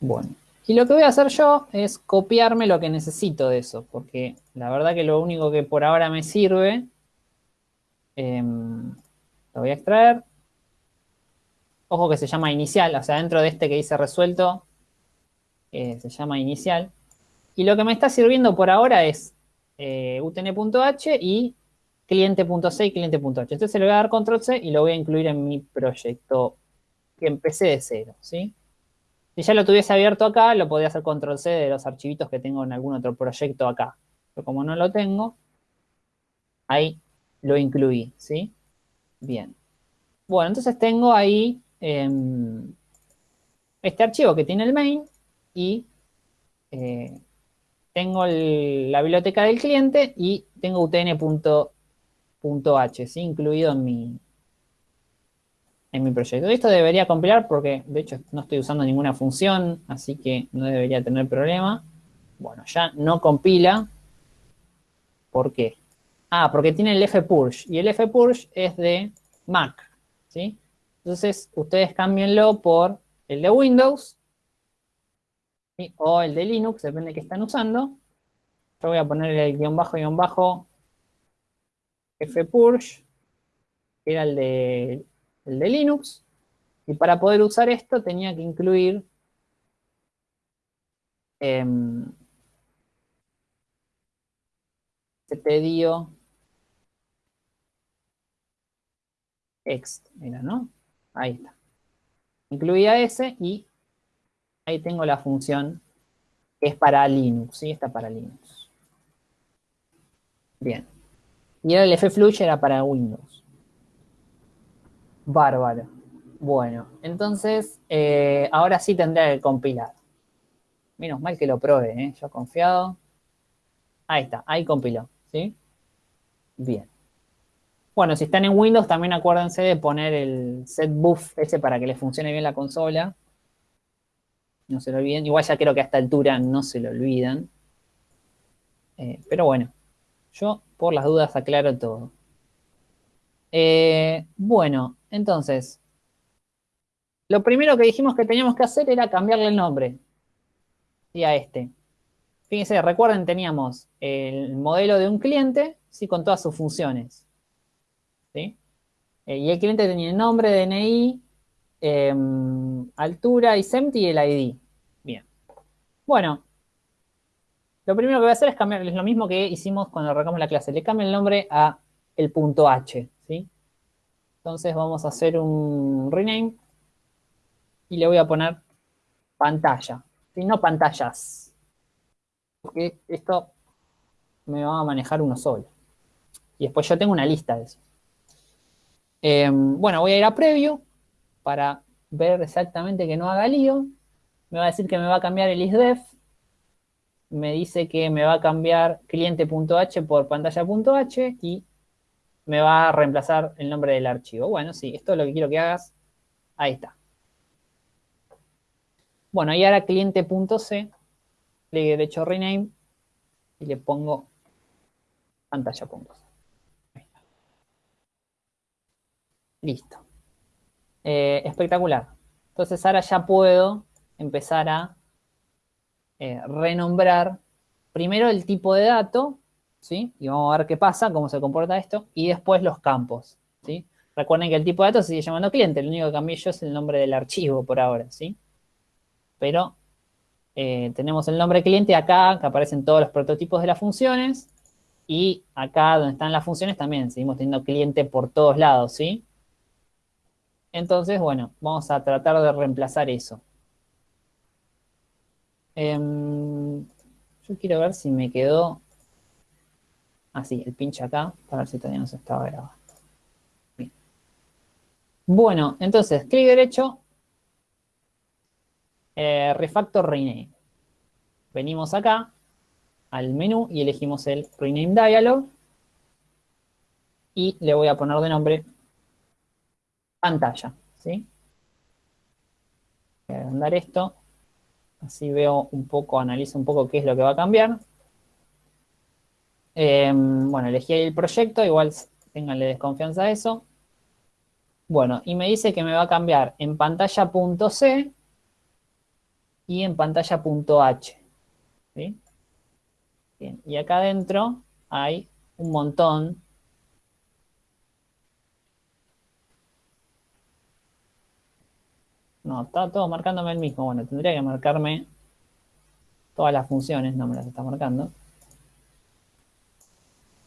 Bueno, y lo que voy a hacer yo es copiarme lo que necesito de eso, porque la verdad que lo único que por ahora me sirve, em, lo voy a extraer. Ojo que se llama inicial, o sea, dentro de este que dice resuelto, eh, se llama inicial. Y lo que me está sirviendo por ahora es eh, utn.h y cliente.c y cliente.h. Entonces le voy a dar control C y lo voy a incluir en mi proyecto que empecé de cero, ¿sí? Si ya lo tuviese abierto acá, lo podría hacer control C de los archivitos que tengo en algún otro proyecto acá. Pero como no lo tengo, ahí lo incluí, ¿sí? Bien. Bueno, entonces tengo ahí em, este archivo que tiene el main y eh, tengo la biblioteca del cliente y tengo utn.h, ¿sí? incluido en mi, en mi proyecto. Esto debería compilar porque, de hecho, no estoy usando ninguna función, así que no debería tener problema. Bueno, ya no compila. ¿Por qué? Ah, porque tiene el fpurge, y el fpurge es de Mac, ¿sí? Entonces, ustedes cámbienlo por el de Windows, o el de Linux, depende de qué están usando. Yo voy a poner el guion bajo, guion bajo, fpurge, que era el de, el de Linux. Y para poder usar esto tenía que incluir eh, ctdio ext, mira, ¿no? Ahí está. Incluía ese y ahí tengo la función que es para Linux, ¿sí? Está para Linux. Bien. Y ahora el fflush era para Windows. Bárbaro. Bueno, entonces, eh, ahora sí tendré que compilar. Menos mal que lo probé, ¿eh? Yo confiado. Ahí está, ahí compiló, ¿sí? Bien. Bueno, si están en Windows, también acuérdense de poner el setBuff ese para que les funcione bien la consola. No se lo olviden. Igual ya creo que a esta altura no se lo olvidan. Eh, pero bueno, yo por las dudas aclaro todo. Eh, bueno, entonces, lo primero que dijimos que teníamos que hacer era cambiarle el nombre. Y a este. Fíjense, recuerden, teníamos el modelo de un cliente, sí, con todas sus funciones. ¿sí? Eh, y el cliente tenía el nombre, DNI, Em, altura y SEMT y el ID. Bien. Bueno, lo primero que voy a hacer es cambiar, es lo mismo que hicimos cuando arrancamos la clase. Le cambio el nombre a el punto H. Entonces vamos a hacer un rename y le voy a poner pantalla, ¿sí? No pantallas. Porque esto me va a manejar uno solo. Y después yo tengo una lista de eso. Em, bueno, voy a ir a preview para ver exactamente que no haga lío. Me va a decir que me va a cambiar el isdef. Me dice que me va a cambiar cliente.h por pantalla.h y me va a reemplazar el nombre del archivo. Bueno, sí, esto es lo que quiero que hagas. Ahí está. Bueno, y ahora cliente.c, le derecho rename y le pongo pantalla.c. Listo. Eh, espectacular. Entonces ahora ya puedo empezar a eh, renombrar primero el tipo de dato, ¿sí? Y vamos a ver qué pasa, cómo se comporta esto, y después los campos, ¿sí? Recuerden que el tipo de dato se sigue llamando cliente, lo único que cambié yo es el nombre del archivo por ahora, ¿sí? Pero eh, tenemos el nombre cliente acá, que aparecen todos los prototipos de las funciones, y acá donde están las funciones también seguimos teniendo cliente por todos lados, ¿sí? Entonces, bueno, vamos a tratar de reemplazar eso. Em, yo quiero ver si me quedó así, el pinche acá, para ver si todavía no se estaba grabando. Bien. Bueno, entonces, clic derecho, eh, refactor rename. Venimos acá al menú y elegimos el rename dialog y le voy a poner de nombre pantalla, ¿sí? Voy a agrandar esto, así veo un poco, analizo un poco qué es lo que va a cambiar. Em, bueno, elegí el proyecto, igual tenganle desconfianza a eso. Bueno, y me dice que me va a cambiar en pantalla.c y en pantalla punto .h. ¿sí? Bien, y acá adentro hay un montón No, está todo marcándome el mismo. Bueno, tendría que marcarme todas las funciones, no me las está marcando.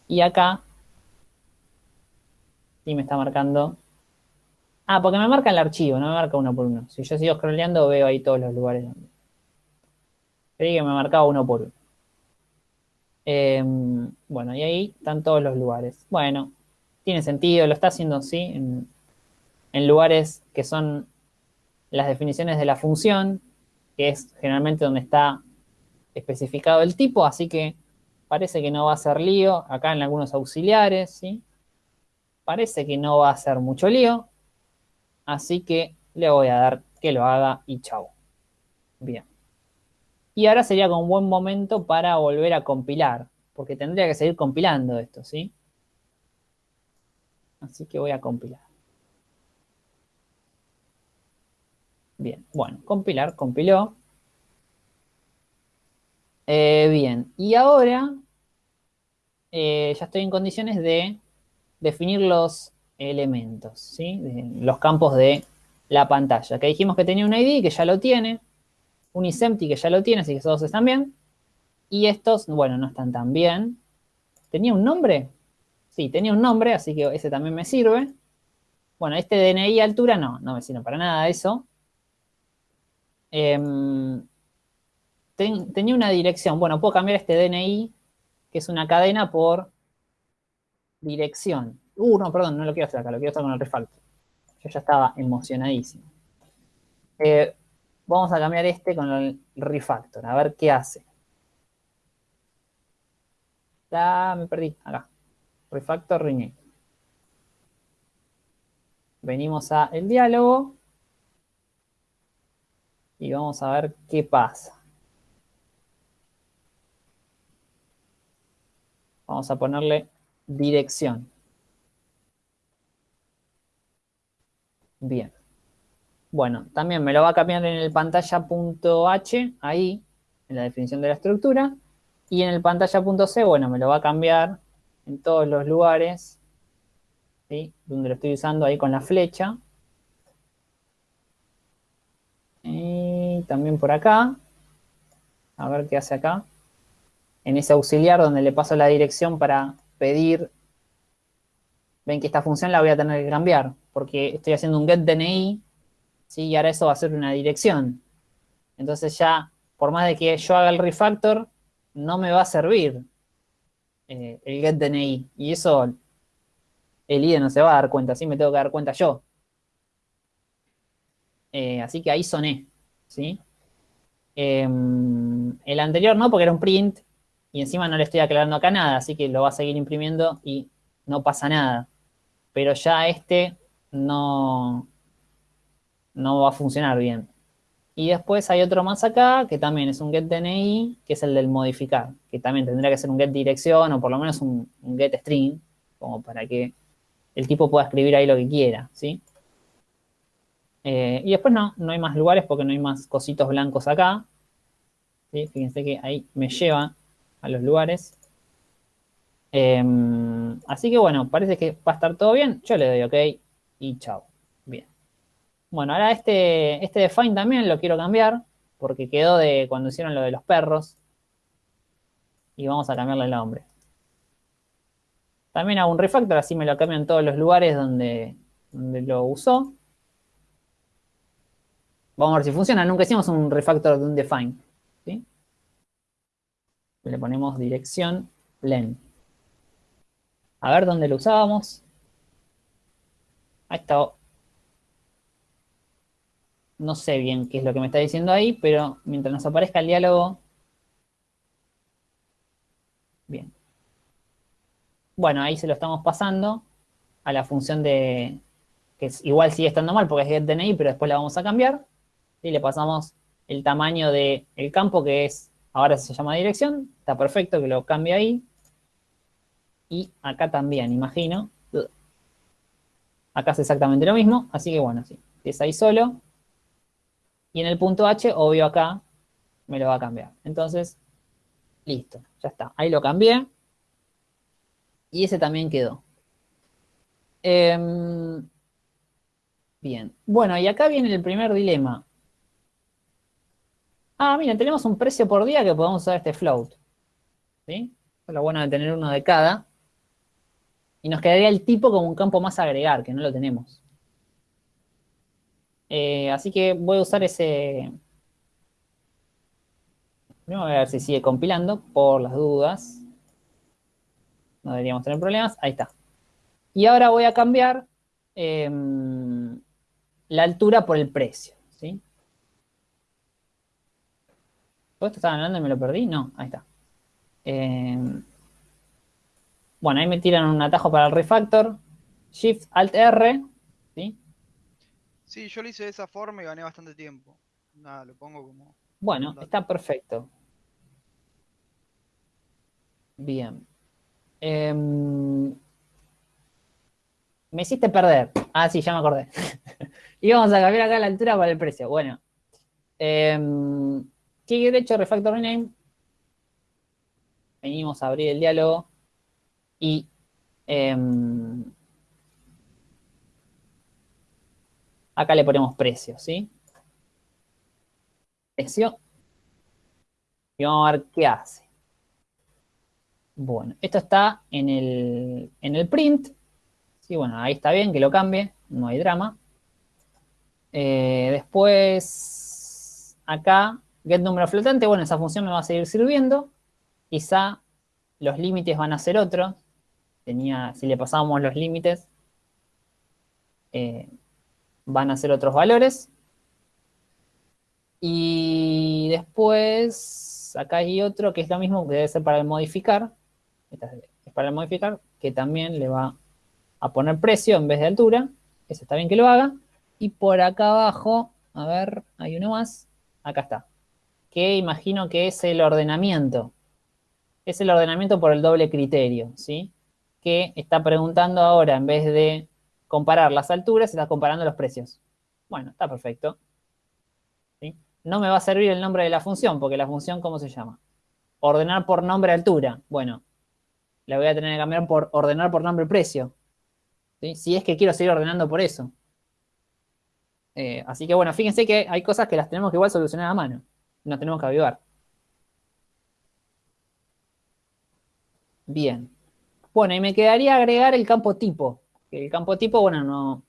Y acá sí me está marcando. Ah, porque me marca el archivo, no me marca uno por uno. Si yo sigo scrolleando veo ahí todos los lugares donde. Creí que me marcaba uno por uno. Em, bueno, y ahí están todos los lugares. Bueno, tiene sentido, lo está haciendo en, en lugares que son las definiciones de la función, que es generalmente donde está especificado el tipo, así que parece que no va a ser lío. Acá en algunos auxiliares, ¿sí? Parece que no va a ser mucho lío, así que le voy a dar que lo haga y chau. Bien. Y ahora sería un buen momento para volver a compilar, porque tendría que seguir compilando esto, ¿sí? Así que voy a compilar. Bien, bueno, compilar, compiló. Eh, bien, y ahora eh, ya estoy en condiciones de definir los elementos, ¿sí? los campos de la pantalla. Que dijimos que tenía un ID, que ya lo tiene. Un isempty, que ya lo tiene, así que todos están bien. Y estos, bueno, no están tan bien. ¿Tenía un nombre? Sí, tenía un nombre, así que ese también me sirve. Bueno, este DNI altura no, no me sirve para nada eso. Tenía una dirección. Bueno, puedo cambiar este DNI, que es una cadena, por dirección. Uh, no, perdón, no lo quiero hacer acá, lo quiero hacer con el refactor. Yo ya estaba emocionadísimo. Eh, vamos a cambiar este con el refactor, a ver qué hace. Ah, me perdí, acá. Refactor rename. Venimos a el diálogo y vamos a ver qué pasa. Vamos a ponerle dirección. Bien. Bueno, también me lo va a cambiar en el pantalla.h, ahí, en la definición de la estructura. Y en el pantalla.c, bueno, me lo va a cambiar en todos los lugares, ¿sí? donde lo estoy usando ahí con la flecha. Y también por acá. A ver qué hace acá. En ese auxiliar donde le paso la dirección para pedir. Ven que esta función la voy a tener que cambiar. Porque estoy haciendo un getDNI. ¿sí? Y ahora eso va a ser una dirección. Entonces ya, por más de que yo haga el refactor, no me va a servir eh, el getDNI. Y eso el IDE no se va a dar cuenta. Así me tengo que dar cuenta yo. Eh, así que ahí soné, ¿sí? Em, el anterior no, porque era un print, y encima no le estoy aclarando acá nada, así que lo va a seguir imprimiendo y no pasa nada. Pero ya este no, no va a funcionar bien. Y después hay otro más acá, que también es un getDNI, que es el del modificar, que también tendría que ser un getDirección o por lo menos un, un getString, como para que el tipo pueda escribir ahí lo que quiera, ¿sí? Eh, y después no, no hay más lugares porque no hay más cositos blancos acá. Fíjense que ahí me lleva a los lugares. Em, así que bueno, parece que va a estar todo bien. Yo le doy OK y chao. Bien. Bueno, ahora este, este define también lo quiero cambiar porque quedó de cuando hicieron lo de los perros. Y vamos a cambiarle el nombre. También hago un refactor, así me lo cambio en todos los lugares donde, donde lo usó. Vamos a ver si funciona. Nunca hicimos un refactor de un define. Le ponemos dirección len. A ver dónde lo usábamos. Ahí está. No sé bien qué es lo que me está diciendo ahí, pero mientras nos aparezca el diálogo... Bien. Bueno, ahí se lo estamos pasando a la función de... que igual sigue estando mal porque es getDNI, pero después la vamos a cambiar y le pasamos el tamaño del campo que es, ahora se llama dirección, está perfecto que lo cambie ahí. Y acá también, imagino. Acá es exactamente lo mismo, así que bueno, sí, es ahí solo. Y en el punto H, obvio acá, me lo va a cambiar. Entonces, listo, ya está. Ahí lo cambié. Y ese también quedó. Em, bien. Bueno, y acá viene el primer dilema. Ah, miren, tenemos un precio por día que podemos usar este float. ¿Sí? Lo bueno de tener uno de cada. Y nos quedaría el tipo como un campo más agregar, que no lo tenemos. Eh, así que voy a usar ese... Primero voy a ver si sigue compilando, por las dudas. No deberíamos tener problemas. Ahí está. Y ahora voy a cambiar em, la altura por el precio. ¿sí? ¿Todo esto estaba hablando y me lo perdí? No, ahí está. Em, bueno, ahí me tiran un atajo para el refactor. Shift Alt R. ¿sí? Sí, yo lo hice de esa forma y gané bastante tiempo. Nada, lo pongo como... Bueno, está perfecto. Bien. Em, me hiciste perder. Ah, sí, ya me acordé. y vamos a cambiar acá la altura para el precio. Bueno. Eh, clic derecho, refactor rename. Venimos a abrir el diálogo. Y em, acá le ponemos precio, ¿sí? Precio. Y vamos a ver qué hace. Bueno, esto está en el, en el print. Sí, bueno, ahí está bien que lo cambie, no hay drama. Eh, después, acá, get número flotante, bueno, esa función me va a seguir sirviendo. Quizá los límites van a ser otros. Tenía, si le pasábamos los límites, eh, van a ser otros valores. Y después, acá hay otro que es lo mismo, que debe ser para el modificar es para modificar, que también le va a poner precio en vez de altura. Eso está bien que lo haga. Y por acá abajo, a ver, hay uno más. Acá está. Que imagino que es el ordenamiento. Es el ordenamiento por el doble criterio, ¿sí? Que está preguntando ahora, en vez de comparar las alturas, está comparando los precios. Bueno, está perfecto. No me va a servir el nombre de la función, porque la función, ¿cómo se llama? Ordenar por nombre altura. Bueno, la voy a tener que cambiar por ordenar por nombre precio. Si es que quiero seguir ordenando por eso. Eh, así que bueno, fíjense que hay cosas que las tenemos que igual solucionar a mano. Nos tenemos que avivar. Bien. Bueno, y me quedaría agregar el campo tipo. El campo tipo, bueno, no,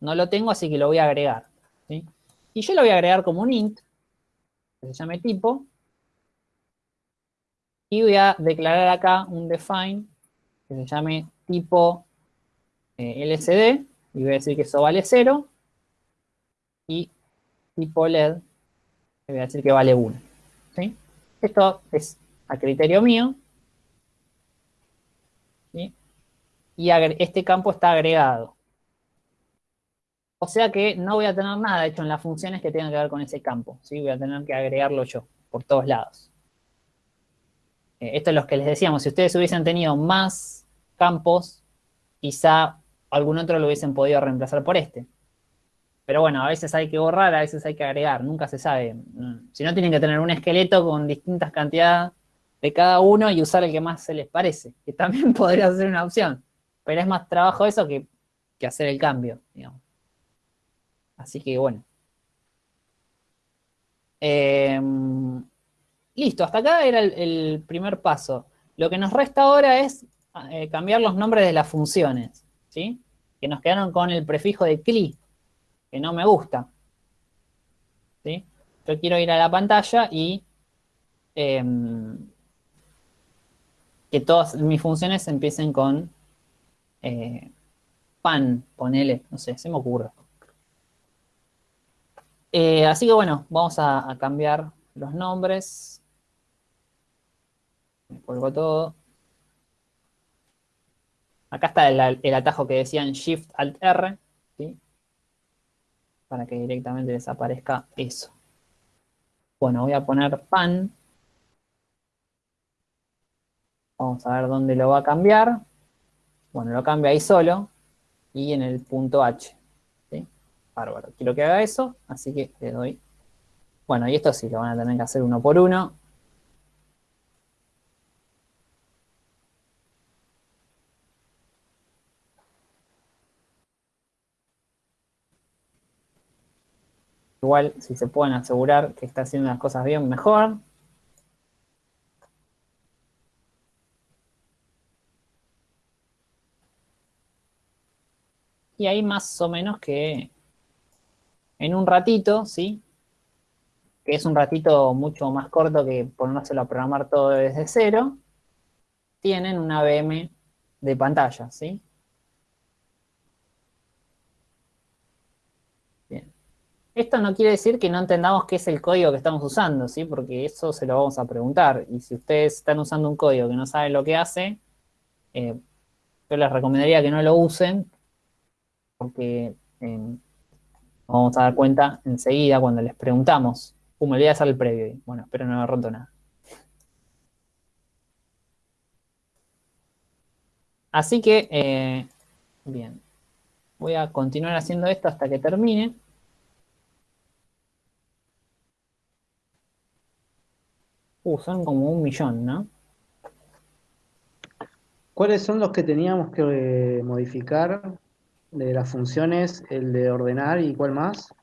no lo tengo, así que lo voy a agregar. Y yo lo voy a agregar como un int, que se llame tipo. Y voy a declarar acá un define que se llame tipo eh, LCD y voy a decir que eso vale 0 y tipo LED voy a decir que vale 1. Esto es a criterio mío y este campo está agregado. O sea que no voy a tener nada hecho en las funciones que tengan que ver con ese campo. ¿sí? Voy a tener que agregarlo yo por todos lados. Eh, esto es lo que les decíamos, si ustedes hubiesen tenido más campos, quizá algún otro lo hubiesen podido reemplazar por este. Pero bueno, a veces hay que borrar, a veces hay que agregar, nunca se sabe. Mm, si no, tienen que tener un esqueleto con distintas cantidades de cada uno y usar el que más se les parece, que también podría ser una opción. Pero es más trabajo eso que, que hacer el cambio. Así que bueno. Eh, Listo, hasta acá era el, primer paso. Lo que nos resta ahora es eh, cambiar los nombres de las funciones, ¿sí? Que nos quedaron con el prefijo de cli, que no me gusta. ¿sí? Yo quiero ir a la pantalla y em, que todas mis funciones empiecen con eh, pan, ponele, no sé, se me ocurre. Eh, así que bueno, vamos a cambiar los nombres. Me cuelgo todo. Acá está el, atajo que decían Shift Alt R, ¿sí? Para que directamente desaparezca eso. Bueno, voy a poner pan. Vamos a ver dónde lo va a cambiar. Bueno, lo cambia ahí solo. Y en el punto H. ¿sí? Bárbaro. Quiero que haga eso, así que le doy Bueno, y esto sí, lo van a tener que hacer uno por uno. Igual, si se pueden asegurar que está haciendo las cosas bien, mejor. Y ahí más o menos que en un ratito, ¿sí? Que es un ratito mucho más corto que ponérselo a programar todo desde cero, tienen una VM de pantalla, ¿sí? Bien. Esto no quiere decir que no entendamos qué es el código que estamos usando, ¿sí? Porque eso se lo vamos a preguntar. Y si ustedes están usando un código que no saben lo que hace, eh, yo les recomendaría que no lo usen, porque eh, vamos a dar cuenta enseguida cuando les preguntamos. Uh, me olvidé hacer el previo. Bueno, espero no haber roto nada. Así que, eh, bien. Voy a continuar haciendo esto hasta que termine. Uh, son como un millón, ¿no? ¿Cuáles son los que teníamos que eh, modificar de las funciones? El de ordenar y cuál más?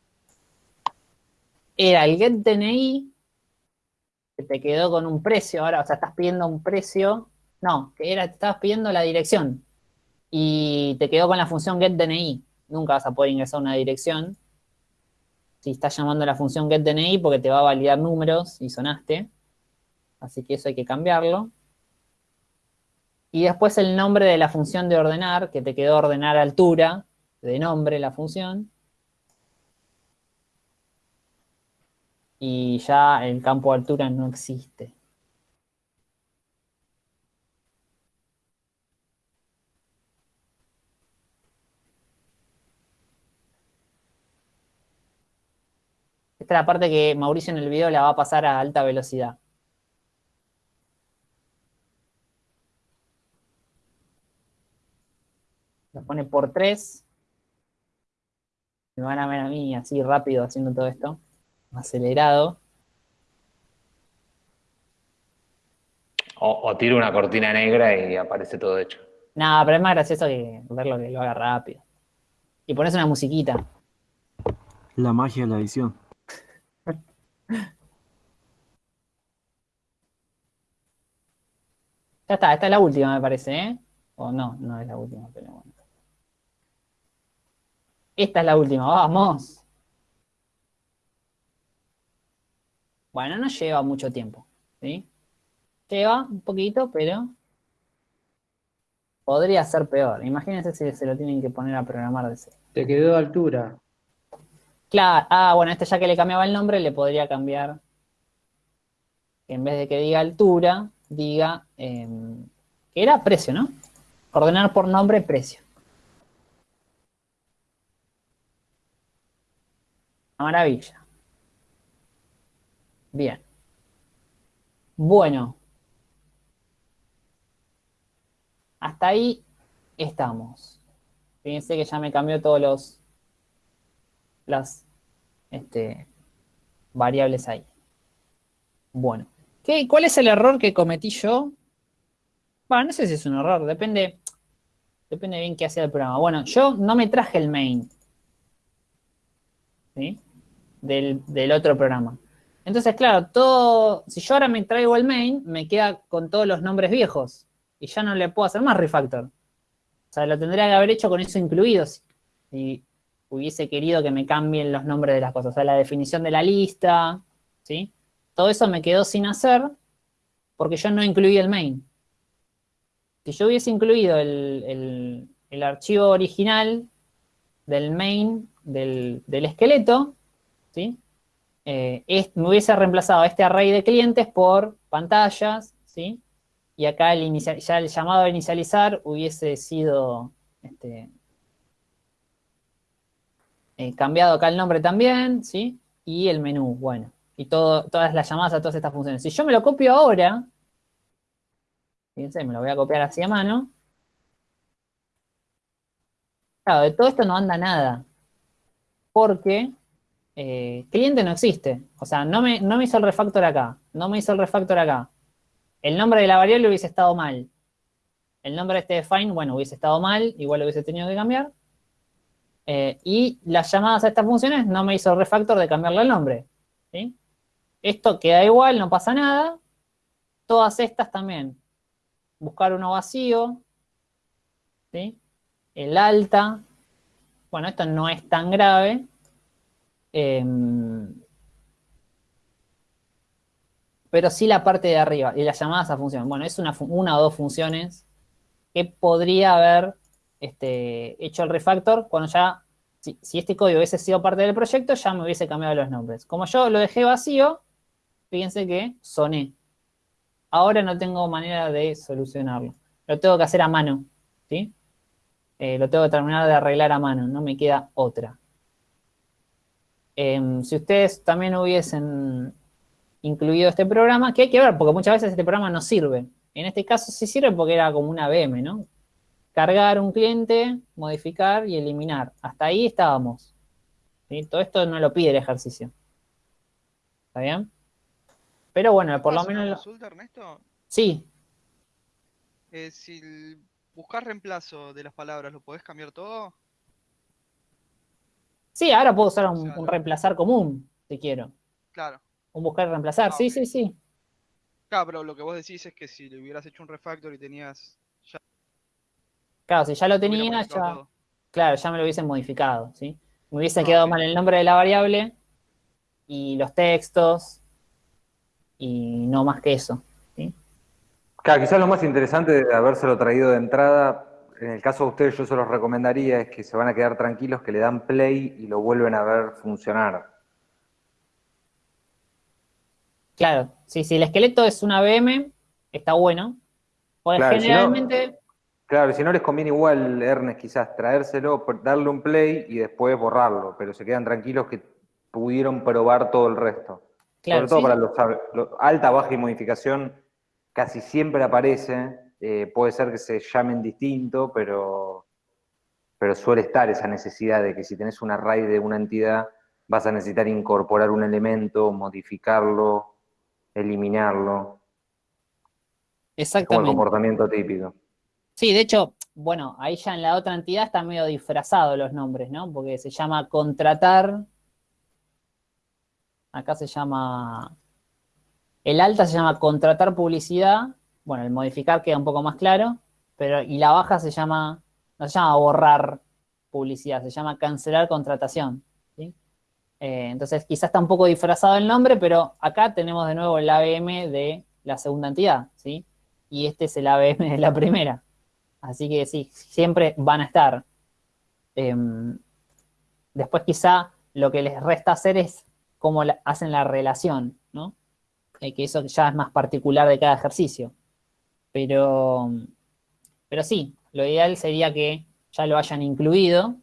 Era el getDNI, que te quedó con un precio ahora, o sea, estás pidiendo un precio, no, que era, estabas pidiendo la dirección y te quedó con la función getDNI. Nunca vas a poder ingresar una dirección si estás llamando a la función getDNI porque te va a validar números y sonaste. Así que eso hay que cambiarlo. Y después el nombre de la función de ordenar, que te quedó ordenar altura, de nombre la función. Y ya el campo de altura no existe. Esta es la parte que Mauricio en el video la va a pasar a alta velocidad. Lo pone por 3. Me van a ver a mí así rápido haciendo todo esto. Acelerado. O, o tiro una cortina negra y aparece todo hecho. No, pero es más gracioso que verlo que lo haga rápido. Y pones una musiquita. La magia de la edición. Ya está, esta es la última, me parece, ¿eh? O no, no es la última, pero bueno. Esta es la última, vamos. Bueno, no lleva mucho tiempo, ¿sí? Lleva un poquito, pero podría ser peor. Imagínense si se lo tienen que poner a programar de cero. Te quedó de altura. Claro, ah, bueno, este ya que le cambiaba el nombre, le podría cambiar, que en vez de que diga altura, diga, eh, que era precio, ¿no? Ordenar por nombre, precio. Maravilla. Bien. Bueno. Hasta ahí estamos. Fíjense que ya me cambió todos los las este, variables ahí. Bueno. ¿Qué, ¿Cuál es el error que cometí yo? Bueno, no sé si es un error, depende, depende bien qué hacía el programa. Bueno, yo no me traje el main. ¿Sí? Del, otro programa. Entonces, claro, todo, si yo ahora me traigo el main, me queda con todos los nombres viejos. Y ya no le puedo hacer más refactor. O sea, lo tendría que haber hecho con eso incluido. Si hubiese querido que me cambien los nombres de las cosas. O sea, la definición de la lista, ¿sí? Todo eso me quedó sin hacer porque yo no incluí el main. Si yo hubiese incluido el, archivo original del main del, esqueleto, ¿sí? Eh, me hubiese reemplazado este array de clientes por pantallas, ¿sí? Y acá el ya el llamado a inicializar hubiese sido este, eh, cambiado acá el nombre también, ¿sí? Y el menú, bueno. Y todas las llamadas a todas estas funciones. Si yo me lo copio ahora, fíjense, me lo voy a copiar así a mano. Claro, de todo esto no anda nada. Porque eh, cliente no existe. O sea, no me, no me hizo el refactor acá, no me hizo el refactor acá. El nombre de la variable hubiese estado mal. El nombre de este define, bueno, hubiese estado mal, igual lo hubiese tenido que cambiar. Eh, y las llamadas a estas funciones no me hizo el refactor de cambiarle el nombre. ¿sí? Esto queda igual, no pasa nada. Todas estas también. Buscar uno vacío. ¿sí? El alta. Bueno, esto no es tan grave. Em, pero sí la parte de arriba y las llamadas a función. Bueno, es una, una o dos funciones que podría haber este, hecho el refactor cuando ya, si, este código hubiese sido parte del proyecto, ya me hubiese cambiado los nombres. Como yo lo dejé vacío, fíjense que soné. Ahora no tengo manera de solucionarlo. Lo tengo que hacer a mano, ¿sí? Eh, lo tengo que terminar de arreglar a mano, no me queda otra. Eh, si ustedes también hubiesen incluido este programa, que hay que ver, porque muchas veces este programa no sirve. En este caso sí sirve porque era como una VM, ¿no? Cargar un cliente, modificar y eliminar. Hasta ahí estábamos. ¿sí? Todo esto no lo pide el ejercicio. ¿Está bien? Pero bueno, por lo menos... Una consulta, Ernesto? Sí. Eh, si buscas reemplazo de las palabras, ¿lo podés cambiar todo? Sí, ahora puedo usar un, un reemplazar común, si quiero. Claro. Un buscar y reemplazar, Ah, sí, sí, sí. Claro, pero lo que vos decís es que si le hubieras hecho un refactor y tenías... Ya Claro, si ya lo tenía, ya, todo. claro, ya me lo hubiesen modificado, ¿sí? Me hubiese Ah, quedado mal el nombre de la variable y los textos y no más que eso. Claro, quizás lo más interesante de habérselo traído de entrada, en el caso de ustedes yo se los recomendaría, es que se van a quedar tranquilos, que le dan play y lo vuelven a ver funcionar. Claro, sí, si el esqueleto es una VM, está bueno. Porque Claro, si no- generalmente, Claro, y si no les conviene igual, Ernest, quizás traérselo, darle un play y después borrarlo, pero se quedan tranquilos que pudieron probar todo el resto. claro, Sobre todo sí, para los, sab- lo- alta, baja y modificación, casi siempre aparece. Eh, puede ser que se llamen distinto, pero, pero suele estar esa necesidad de que si tenés un array de una entidad, vas a necesitar incorporar un elemento, modificarlo, eliminarlo. Es como el exactamente. comportamiento típico. Sí, de hecho, bueno, ahí ya en la otra entidad están medio disfrazados los nombres, ¿no? Porque se llama contratar. Acá se llama. El alta se llama contratar publicidad. Bueno, el modificar queda un poco más claro. Pero, y la baja se llama. No se llama borrar publicidad, se llama cancelar contratación. Eh, entonces, quizás está un poco disfrazado el nombre, pero acá tenemos de nuevo el ABM de la segunda entidad, ¿sí? Y este es el ABM de la primera. Así que sí, siempre van a estar. Em, después quizá lo que les resta hacer es cómo hacen la relación, ¿no? Eh, que eso ya es más particular de cada ejercicio. Pero, pero sí, lo ideal sería que ya lo hayan incluido,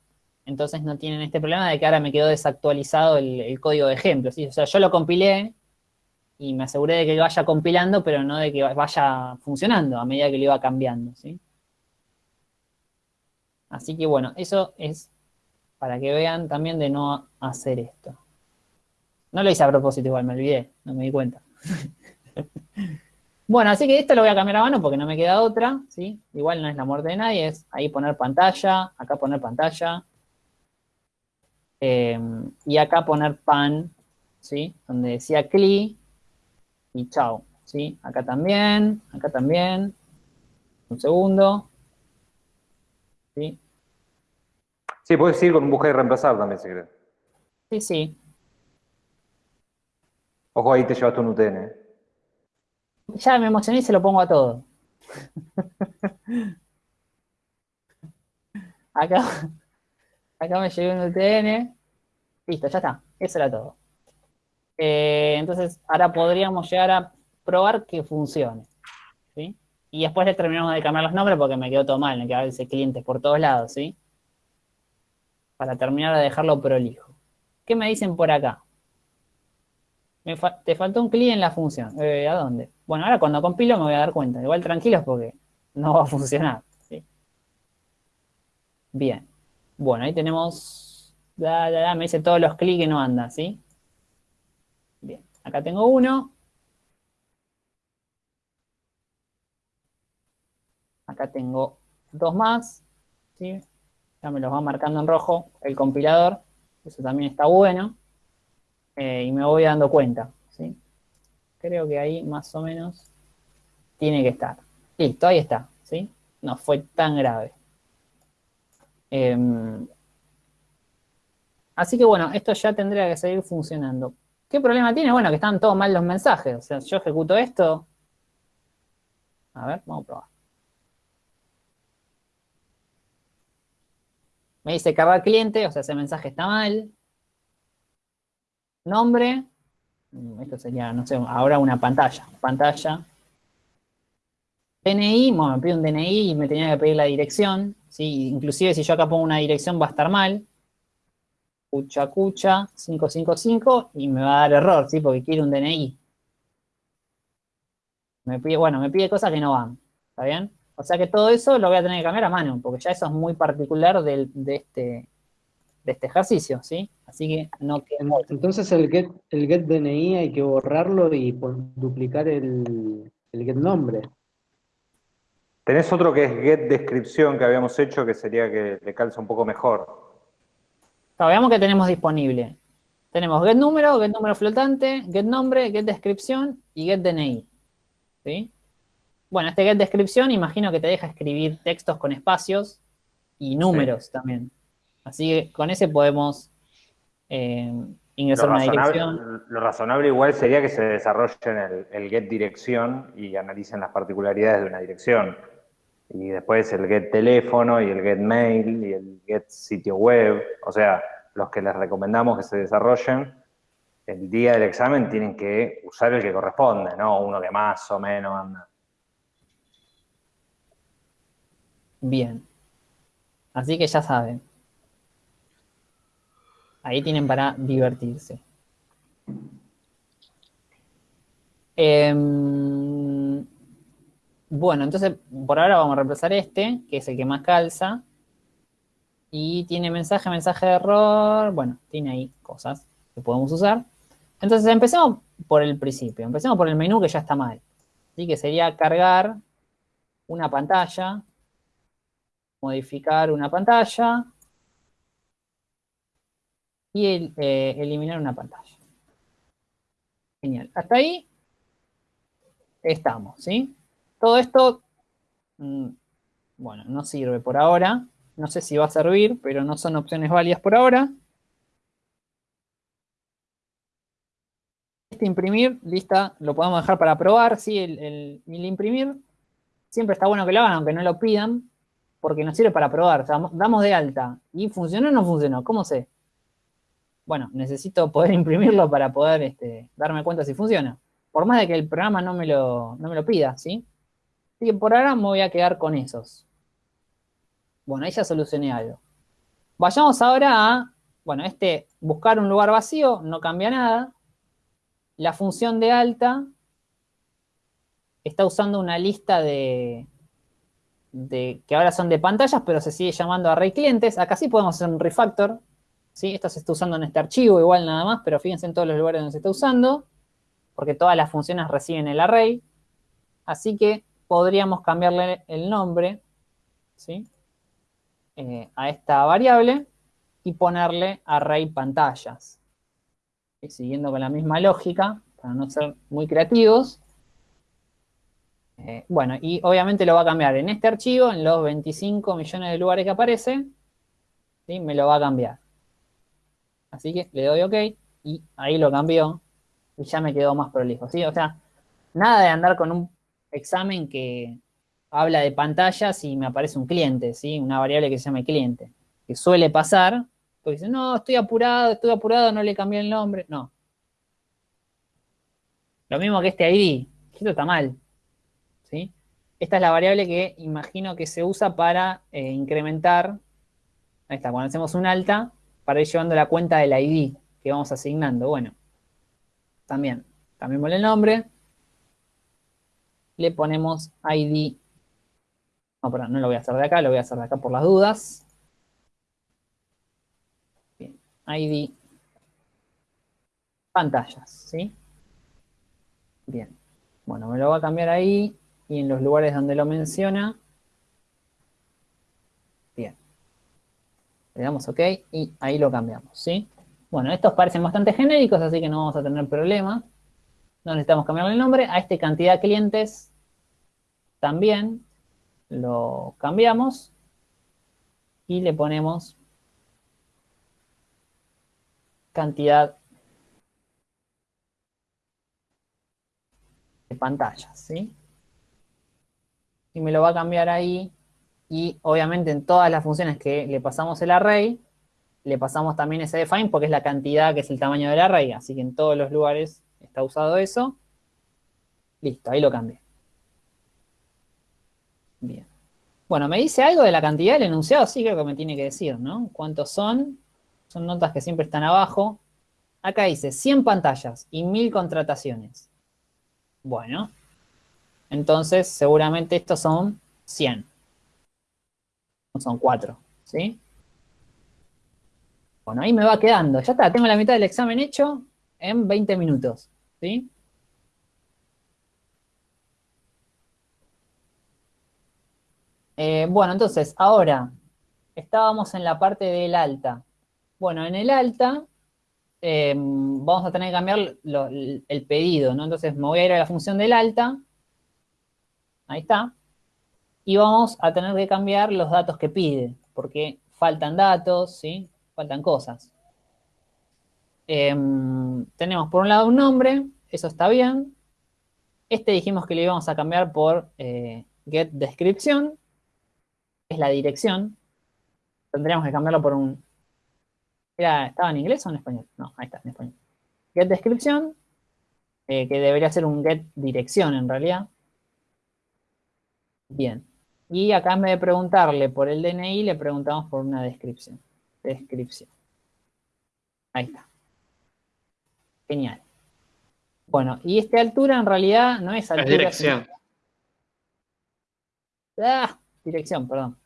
entonces no tienen este problema de que ahora me quedó desactualizado el, código de ejemplo. ¿sí? O sea, yo lo compilé y me aseguré de que lo vaya compilando, pero no de que vaya funcionando a medida que lo iba cambiando, ¿sí? Así que bueno, eso es para que vean también de no hacer esto. No lo hice a propósito igual, me olvidé, no me di cuenta. bueno, así que esto lo voy a cambiar a mano porque no me queda otra, ¿sí? Igual no es la muerte de nadie, es ahí poner pantalla, acá poner pantalla, eh, y acá poner pan, ¿sí? Donde decía cli, y chao, ¿sí? Acá también, acá también, un segundo, ¿sí? Sí, puedes ir con un buscar y reemplazar también, si querés. Sí, sí, Ojo, ahí te llevaste un UTN. ¿eh? Ya me emocioné y se lo pongo a todo. Acá, acá me llevé un UTN. Listo, ya está. Eso era todo. Eh, entonces, ahora podríamos llegar a probar que funcione. ¿sí? Y después le terminamos de cambiar los nombres porque me quedó todo mal, me quedaba ese clientes por todos lados, ¿sí? Para terminar de dejarlo prolijo. ¿Qué me dicen por acá? Te faltó un clic en la función. Eh, ¿A dónde? Bueno, ahora cuando compilo me voy a dar cuenta. Igual tranquilos porque no va a funcionar. ¿sí? Bien. Bueno, ahí tenemos da, da, da, me dice todos los clics que no andan, ¿sí? Bien, acá tengo uno. Acá tengo dos más, ¿sí? Ya me los va marcando en rojo el compilador, eso también está bueno. Eh, y me voy dando cuenta, ¿sí? Creo que ahí más o menos tiene que estar. Listo, ahí está, ¿sí? No fue tan grave. Em, así que bueno, esto ya tendría que seguir funcionando. ¿Qué problema tiene? Bueno, que están todos mal los mensajes. O sea, yo ejecuto esto. A ver, vamos a probar. Me dice cargar cliente, o sea, ese mensaje está mal. Nombre. Mm, Esto sería, no sé, ahora una pantalla. Pantalla. DNI, bueno, me pide un DNI y me tenía que pedir la dirección. ¿sí? Inclusive si yo acá pongo una dirección va a estar mal. Cucha, cucha, 555 y me va a dar error, ¿sí? Porque quiere un DNI. Me pide, bueno, me pide cosas que no van. ¿Está bien? O sea que todo eso lo voy a tener que cambiar a mano, porque ya eso es muy particular del- de, este, de este ejercicio, ¿sí? Así que no queda En- Entonces el get, el get DNI hay que borrarlo y pon- duplicar el, el get nombre. Tenés otro que es get descripción que habíamos hecho que sería que le calza un poco mejor. Claro, veamos qué tenemos disponible. Tenemos get número, get número flotante, get nombre, get descripción y get DNI. ¿Sí? Bueno, este get descripción imagino que te deja escribir textos con espacios y números también. Así que con ese podemos eh, Lo ingresar una dirección. lo razonable igual sería que se desarrollen el, el get dirección y analicen las particularidades de una dirección. Y después el get teléfono y el get mail y el get sitio web. O sea, los que les recomendamos que se desarrollen, el día del examen tienen que usar el que corresponde, no uno que más o menos anda. Bien. Así que ya saben. Ahí tienen para divertirse. Em, bueno, entonces por ahora vamos a reemplazar este, que es el que más calza. Y tiene mensaje, mensaje de error. Bueno, tiene ahí cosas que podemos usar. Entonces empecemos por el principio. Empecemos por el menú que ya está mal. Así que sería cargar una pantalla modificar una pantalla y eh, eliminar una pantalla. Genial. Hasta ahí estamos, ¿sí? Todo esto, mm, bueno, no sirve por ahora. No sé si va a servir, pero no son opciones válidas por ahora. Este imprimir, lista, lo podemos dejar para probar, ¿sí? El, imprimir siempre está bueno que lo hagan, aunque no lo pidan, porque nos sirve para probar. Damos de alta. ¿Y funcionó o no funcionó? ¿Cómo sé? Bueno, necesito poder imprimirlo para poder este, darme cuenta si funciona. Por más de que el programa no me lo, no me lo pida, ¿sí? Así que por ahora me voy a quedar con esos. Bueno, ahí ya solucioné algo. Vayamos ahora a, bueno, este buscar un lugar vacío, no cambia nada. La función de alta está usando una lista de, de, que ahora son de pantallas, pero se sigue llamando array clientes. Acá sí podemos hacer un refactor. ¿Sí? Esto se está usando en este archivo igual nada más, pero fíjense en todos los lugares donde se está usando, porque todas las funciones reciben el array. Así que podríamos cambiarle el nombre ¿sí? Eh, a esta variable y ponerle array pantallas. Y siguiendo con la misma lógica, para no ser muy creativos, eh, bueno, y obviamente lo va a cambiar en este archivo, en los 25 millones de lugares que aparece, ¿sí? me lo va a cambiar. Así que le doy OK y ahí lo cambió y ya me quedó más prolijo, ¿sí? O sea, nada de andar con un examen que habla de pantallas y me aparece un cliente, ¿sí? Una variable que se llama cliente, que suele pasar, porque dice, no, estoy apurado, estoy apurado, no le cambié el nombre, no. Lo mismo que este ID, esto está mal, ¿sí? Esta es la variable que imagino que se usa para eh, incrementar, ahí está, cuando hacemos un alta, para ir llevando la cuenta del ID que vamos asignando. Bueno, también, cambiémosle el nombre, le ponemos ID, no, perdón, no lo voy a hacer de acá, lo voy a hacer de acá por las dudas. Bien, ID pantallas, ¿sí? Bien. Bueno, me lo va a cambiar ahí y en los lugares donde lo menciona. Bien. Le damos OK y ahí lo cambiamos, ¿sí? Bueno, estos parecen bastante genéricos, así que no vamos a tener problema. No necesitamos cambiarle el nombre. A este cantidad de clientes también lo cambiamos y le ponemos cantidad de pantallas, ¿sí? Y me lo va a cambiar ahí. Y obviamente en todas las funciones que le pasamos el array, le pasamos también ese define porque es la cantidad que es el tamaño del array. Así que en todos los lugares está usado eso. Listo, ahí lo cambié. Bien. Bueno, ¿me dice algo de la cantidad del enunciado? Sí, creo que me tiene que decir, ¿no? ¿Cuántos son? Son notas que siempre están abajo. Acá dice 100 pantallas y 1000 contrataciones. Bueno, entonces seguramente estos son 100. Son 4, ¿sí? Bueno, ahí me va quedando. Ya está, tengo la mitad del examen hecho en 20 minutos, ¿sí? Eh, bueno, entonces, ahora, estábamos en la parte del alta. Bueno, en el alta eh, vamos a tener que cambiar el pedido, ¿no? Entonces me voy a ir a la función del alta. Ahí está. Y vamos a tener que cambiar los datos que pide, porque faltan datos, ¿sí? Faltan cosas. Em, tenemos por un lado un nombre, eso está bien. Este dijimos que le íbamos a cambiar por eh, get descripción, es la dirección. Tendríamos que cambiarlo por un... ¿Estaba en inglés o en español? No, ahí está, en español. Get descripción, eh, que debería ser un get dirección en realidad. Bien. Y acá en vez de preguntarle por el DNI, le preguntamos por una descripción. Descripción. Ahí está. Genial. Bueno, y esta altura en realidad no es altura. Es dirección. Ah, dirección, perdón.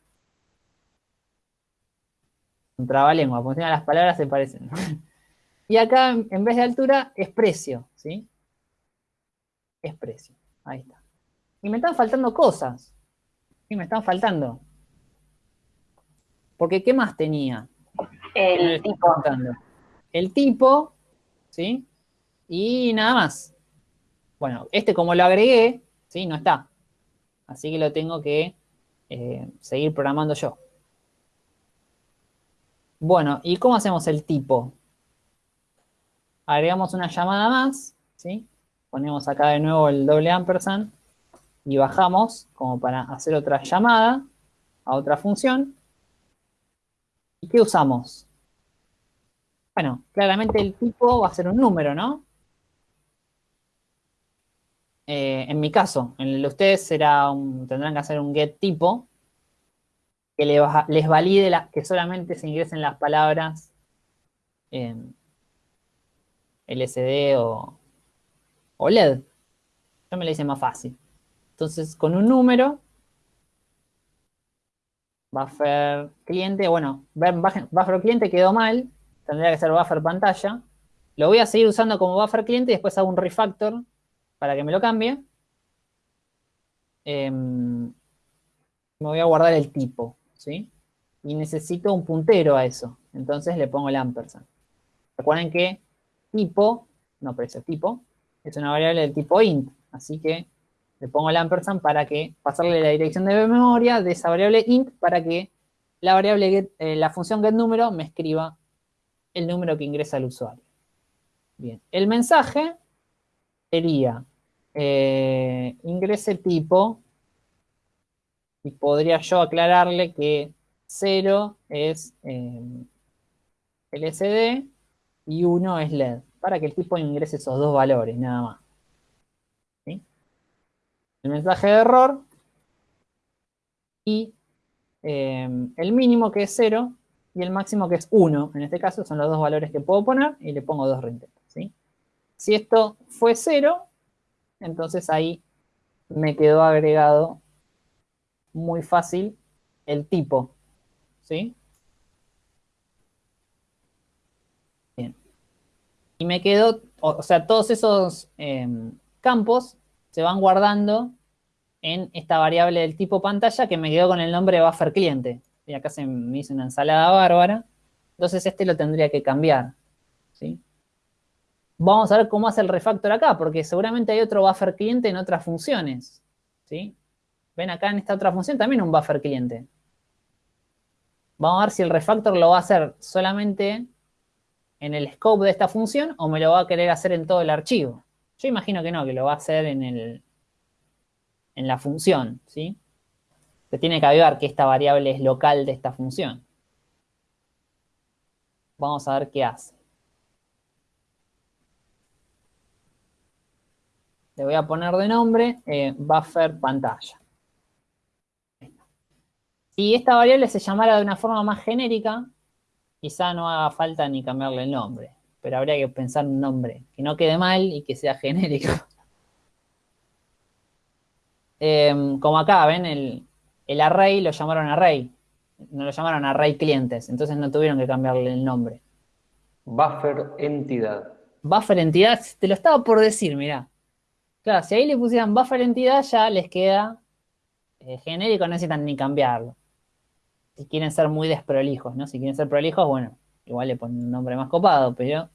Un trabalengua, porque las palabras se parecen. y acá, en vez de altura, es precio, ¿sí? Es precio. Ahí está. Y me están faltando cosas. Sí, me están faltando. Porque, ¿qué más tenía? El tipo. El tipo, ¿sí? Y nada más. Bueno, este como lo agregué, ¿sí? No está. Así que lo tengo que eh, seguir programando yo. Bueno, ¿y cómo hacemos el tipo? Agregamos una llamada más, ¿sí? Ponemos acá de nuevo el doble ampersand y bajamos como para hacer otra llamada a otra función. ¿Y qué usamos? Bueno, claramente el tipo va a ser un número, ¿no? Eh, en mi caso, en el de ustedes será tendrán que hacer un get tipo que les valide que solamente se ingresen las palabras LCD o, o LED. Yo me lo hice más fácil. Entonces, con un número, buffer cliente, bueno, buffer cliente quedó mal, tendría que ser buffer pantalla. Lo voy a seguir usando como buffer cliente y después hago un refactor para que me lo cambie. Em, me voy a guardar el tipo, ¿sí? Y necesito un puntero a eso. Entonces le pongo el ampersand. Recuerden que tipo, no precio, tipo, es una variable del tipo int. Así que le pongo el ampersand para que pasarle la dirección de memoria de esa variable int para que la variable eh, la función getNúmero me escriba el número que ingresa el usuario. Bien, el mensaje sería eh, ingrese tipo y podría yo aclararle que 0 es eh, LCD y 1 es LED, para que el tipo ingrese esos dos valores, nada más el mensaje de error y eh, el mínimo que es 0 y el máximo que es 1. En este caso son los dos valores que puedo poner y le pongo dos reintentos. Si esto fue 0, entonces ahí me quedó agregado muy fácil el tipo. ¿sí? Y me quedo, o, o sea, todos esos em, campos se van guardando en esta variable del tipo pantalla que me quedó con el nombre de buffer cliente. Y acá se me hizo una ensalada bárbara. Entonces este lo tendría que cambiar. ¿sí? Vamos a ver cómo hace el refactor acá, porque seguramente hay otro buffer cliente en otras funciones. ¿sí? Ven acá en esta otra función también un buffer cliente. Vamos a ver si el refactor lo va a hacer solamente en el scope de esta función o me lo va a querer hacer en todo el archivo. Yo imagino que no, que lo va a hacer en, el, en la función, ¿sí? Se tiene que avivar que esta variable es local de esta función. Vamos a ver qué hace. Le voy a poner de nombre eh, buffer pantalla. Si esta variable se llamara de una forma más genérica, quizá no haga falta ni cambiarle el nombre. Pero habría que pensar un nombre que no quede mal y que sea genérico. Em, como acá, ven, el, el array lo llamaron array. No lo llamaron array clientes, entonces no tuvieron que cambiarle el nombre. Buffer entidad. Buffer entidad, te lo estaba por decir, mirá. Claro, si ahí le pusieran buffer entidad ya les queda eh, genérico, no necesitan ni cambiarlo. Si quieren ser muy desprolijos, ¿no? Si quieren ser prolijos, bueno, igual le ponen un nombre más copado, pero...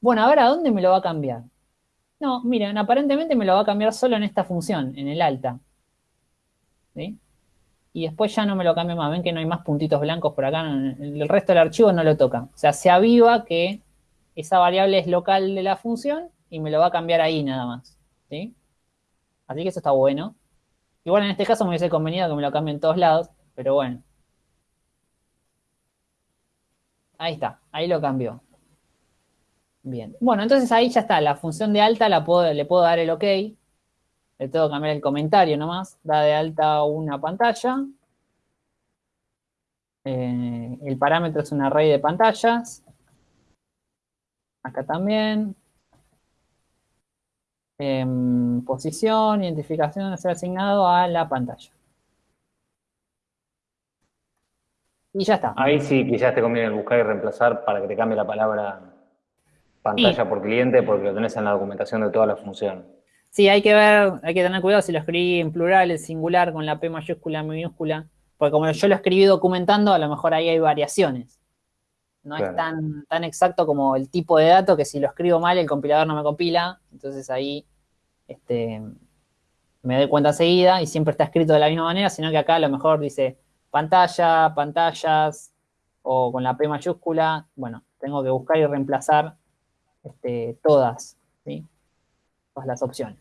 Bueno, ahora, ¿dónde me lo va a cambiar? No, miren, aparentemente me lo va a cambiar solo en esta función, en el alta. ¿Sí? Y después ya no me lo cambia más. Ven que no hay más puntitos blancos por acá. El resto del archivo no lo toca. O sea, se aviva que esa variable es local de la función y me lo va a cambiar ahí nada más. ¿Sí? Así que eso está bueno. Igual en este caso me hubiese convenido que me lo cambie en todos lados, pero bueno. Ahí está, ahí lo cambió. Bien. Bueno, entonces ahí ya está. La función de alta la puedo, le puedo dar el OK. Le tengo que cambiar el comentario nomás. Da de alta una pantalla. Eh, el parámetro es un array de pantallas. Acá también. Em, posición, identificación, ser asignado a la pantalla. Y ya está. Ahí sí quizás te conviene buscar y reemplazar para que te cambie la palabra pantalla Sí. por cliente porque lo tenés en la documentación de toda la función. Sí, hay que ver, hay que tener cuidado si lo escribí en plural, en singular, con la P mayúscula, minúscula. Porque como yo lo escribí documentando, a lo mejor ahí hay variaciones. No es tan, tan exacto como el tipo de dato que si lo escribo mal, el compilador no me compila. Entonces ahí este, me doy cuenta enseguida y siempre está escrito de la misma manera, sino que acá a lo mejor dice pantalla, pantallas, o con la P mayúscula. Bueno, tengo que buscar y reemplazar este, todas, ¿sí? Todas las opciones.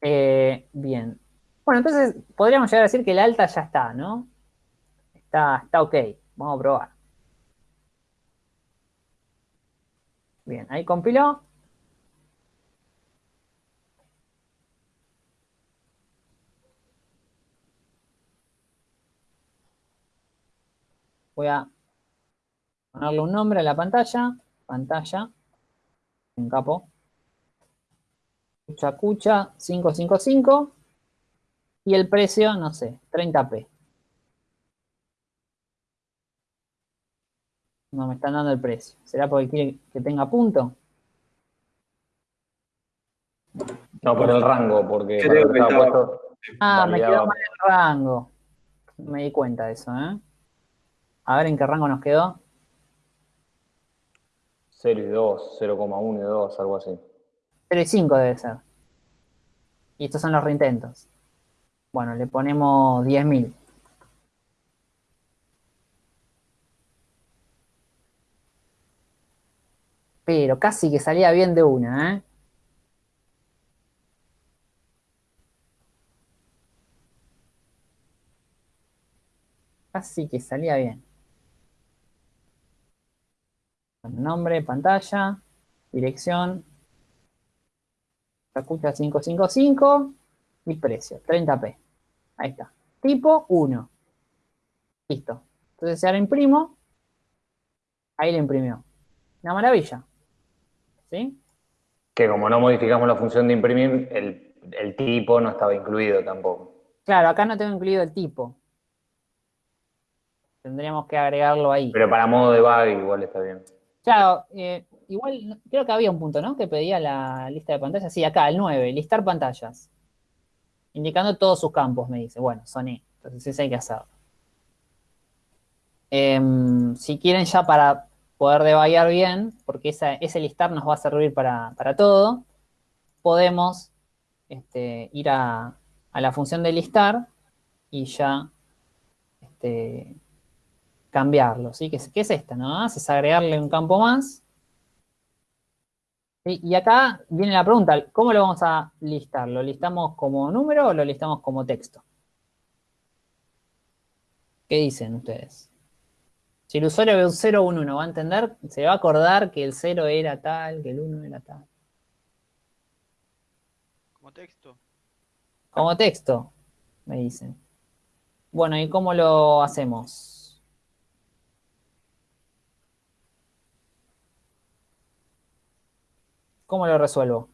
Eh, bien. Bueno, entonces podríamos llegar a decir que el alta ya está, ¿no? Está, está ok. Vamos a probar. Bien, ahí compiló. Voy a ponerle un nombre a la pantalla. Pantalla. Un capo. Cucha Cucha 555. Y el precio, no sé, 30p. No me están dando el precio. ¿Será porque quiere que tenga punto? No, por el rango, porque Creo que estaba puesto, Ah, me quedó mal el rango. Me di cuenta de eso, ¿eh? A ver en qué rango nos quedó. 0 y 2, 0,1 y 2, algo así. 0 y 5 debe ser. Y estos son los reintentos. Bueno, le ponemos 10.000. Pero casi que salía bien de una, ¿eh? Casi que salía bien. Nombre, pantalla, dirección, Escucha 555 y precio, 30p. Ahí está. Tipo 1. Listo. Entonces si ahora imprimo, ahí lo imprimió. Una maravilla. ¿Sí? Que como no modificamos la función de imprimir, el, el tipo no estaba incluido tampoco. Claro, acá no tengo incluido el tipo. Tendríamos que agregarlo ahí. Pero para modo de bug igual está bien. Claro, eh, igual creo que había un punto, ¿no? Que pedía la lista de pantallas. Sí, acá, el 9, listar pantallas. Indicando todos sus campos, me dice. Bueno, son E. Entonces ese hay que hacerlo. Em, si quieren ya para poder debayar bien, porque ese listar nos va a servir para, para todo, podemos este, ir a, a la función de listar y ya este, cambiarlo, ¿sí? ¿Qué es, qué es esta? ¿no? Es agregarle un campo más. ¿sí? Y acá viene la pregunta, ¿cómo lo vamos a listar? ¿Lo listamos como número o lo listamos como texto? ¿Qué dicen ustedes? Si el usuario ve un 0 o un 1, ¿va a entender? ¿Se va a acordar que el 0 era tal, que el 1 era tal? Como texto. Como texto, me dicen. Bueno, ¿y cómo lo hacemos? ¿Cómo lo resuelvo?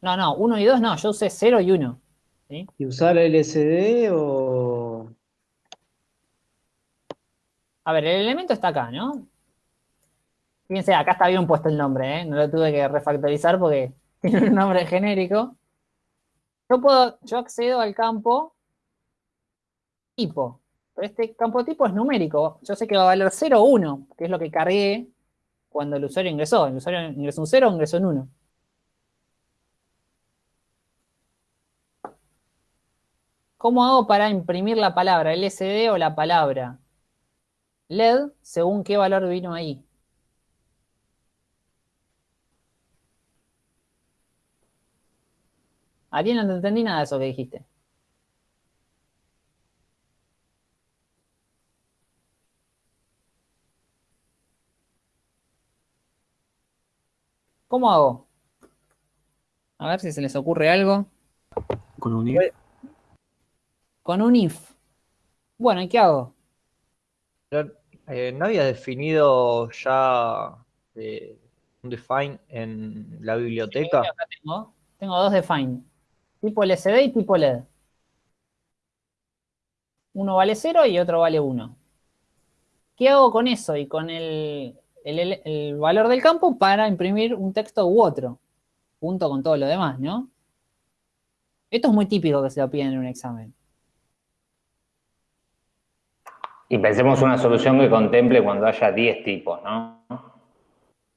No, no, 1 y 2 no, yo usé 0 y 1. ¿sí? ¿Y usar LSD o...? A ver, el elemento está acá, ¿no? Fíjense, acá está bien puesto el nombre, ¿eh? No lo tuve que refactorizar porque tiene un nombre genérico. Yo puedo, yo accedo al campo tipo. Pero este campo tipo es numérico. Yo sé que va a valer 0 o 1, que es lo que cargué cuando el usuario ingresó. El usuario ingresó un 0 o ingresó un 1. ¿Cómo hago para imprimir la palabra LSD o la palabra LED según qué valor vino ahí? Ariel, no te entendí nada de eso que dijiste. ¿Cómo hago? A ver si se les ocurre algo. Con un if. Con un if. Bueno, ¿y qué hago? Pero, eh, ¿no había definido ya eh, un define en la biblioteca? Sí, acá tengo, tengo dos define. Tipo LCD y tipo LED. Uno vale 0 y otro vale 1. ¿Qué hago con eso y con el, el- valor del campo para imprimir un texto u otro? Junto con todo lo demás, ¿no? Esto es muy típico que se lo piden en un examen. Y pensemos una solución que contemple cuando haya 10 tipos, ¿no?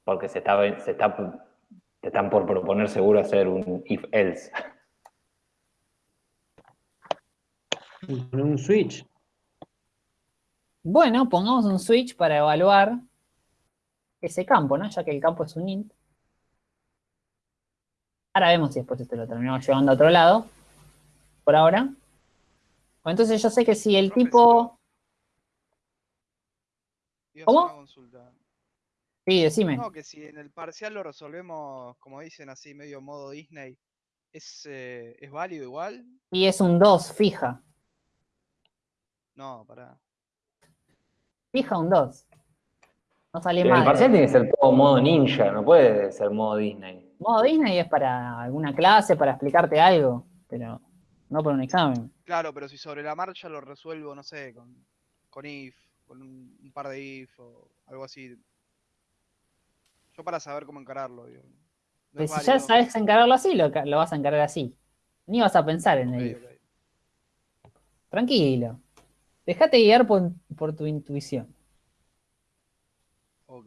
Porque se está, se está, te están por proponer seguro hacer un if-else. un switch? Bueno, pongamos un switch para evaluar ese campo, ¿no? Ya que el campo es un int. Ahora vemos si después esto lo terminamos llevando a otro lado. Por ahora. Bueno, entonces yo sé que si el tipo... ¿Cómo? Sí, decime. No, que si en el parcial lo resolvemos, como dicen así, medio modo Disney, ¿es, eh, ¿es válido igual? Y es un 2, fija. No, pará. Fija un 2. No sale Pero el mal. parcial tiene que ser todo modo ninja, no puede ser modo Disney. Modo Disney es para alguna clase, para explicarte algo, pero no para un examen. Claro, pero si sobre la marcha lo resuelvo, no sé, con, con if, con un, un par de if o algo así. Yo para saber cómo encararlo, digo. No Pero es si ya sabes encararlo así, lo, vas a encarar así. Ni vas a pensar en el ok. Tranquilo. Déjate guiar por, por tu intuición. ok.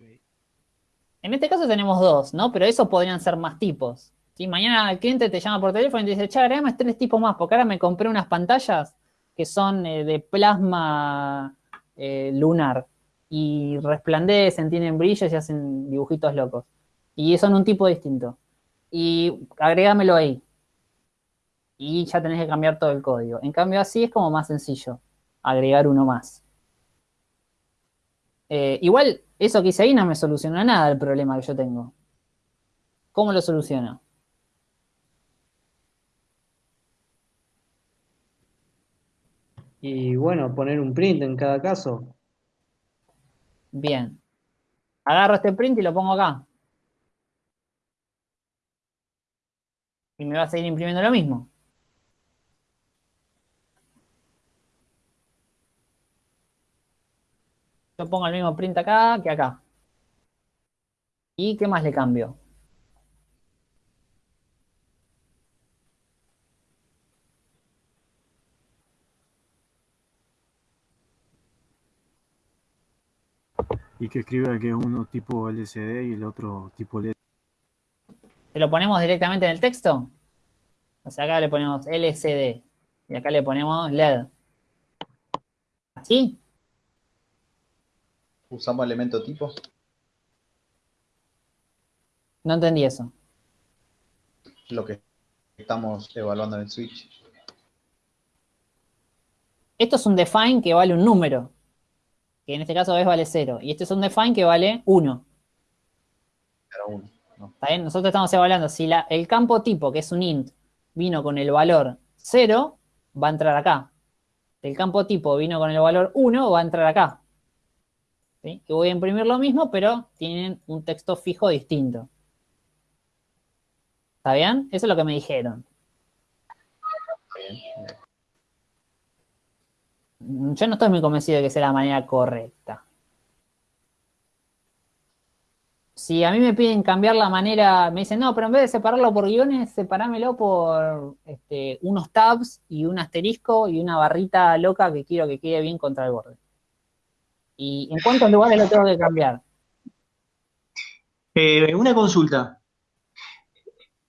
En este caso tenemos dos, ¿no? Pero eso podrían ser más tipos. Si mañana el cliente te llama por teléfono y te dice, che, agregame tres tipos más, porque ahora me compré unas pantallas que son eh, de plasma eh, lunar y resplandecen, tienen brillos y hacen dibujitos locos. Y son un tipo distinto. Y agrégamelo ahí. Y ya tenés que cambiar todo el código. En cambio, así es como más sencillo, agregar uno más. Eh, igual, eso que hice ahí no me soluciona nada el problema que yo tengo. ¿Cómo lo soluciono? Y bueno, poner un print en cada caso. Bien. Agarro este print y lo pongo acá. Y me va a seguir imprimiendo lo mismo. Yo pongo el mismo print acá que acá. ¿Y qué más le cambio? Y que escriba que uno tipo LCD y el otro tipo LED. ¿Se lo ponemos directamente en el texto? O sea, acá le ponemos LCD y acá le ponemos LED. ¿Así? ¿Usamos elemento tipo? No entendí eso. Lo que estamos evaluando en el switch. Esto es un define que vale un número, que en este caso es vale 0. Y este es un define que vale 1. Era uno. ¿no? ¿Está bien? Nosotros estamos evaluando si la- el campo tipo, que es un int, vino con el valor 0, va a entrar acá. Si el campo tipo vino con el valor 1, va a entrar acá. ¿Sí? Y voy a imprimir lo mismo, pero tienen un texto fijo distinto. ¿Está bien? Eso es lo que me dijeron. Yo no estoy muy convencido de que sea la manera correcta. Si a mí me piden cambiar la manera, me dicen, no, pero en vez de separarlo por guiones, separámelo por este, unos tabs y un asterisco y una barrita loca que quiero que quede bien contra el borde. ¿Y en cuántos lugares lo tengo que cambiar? Eh, una consulta.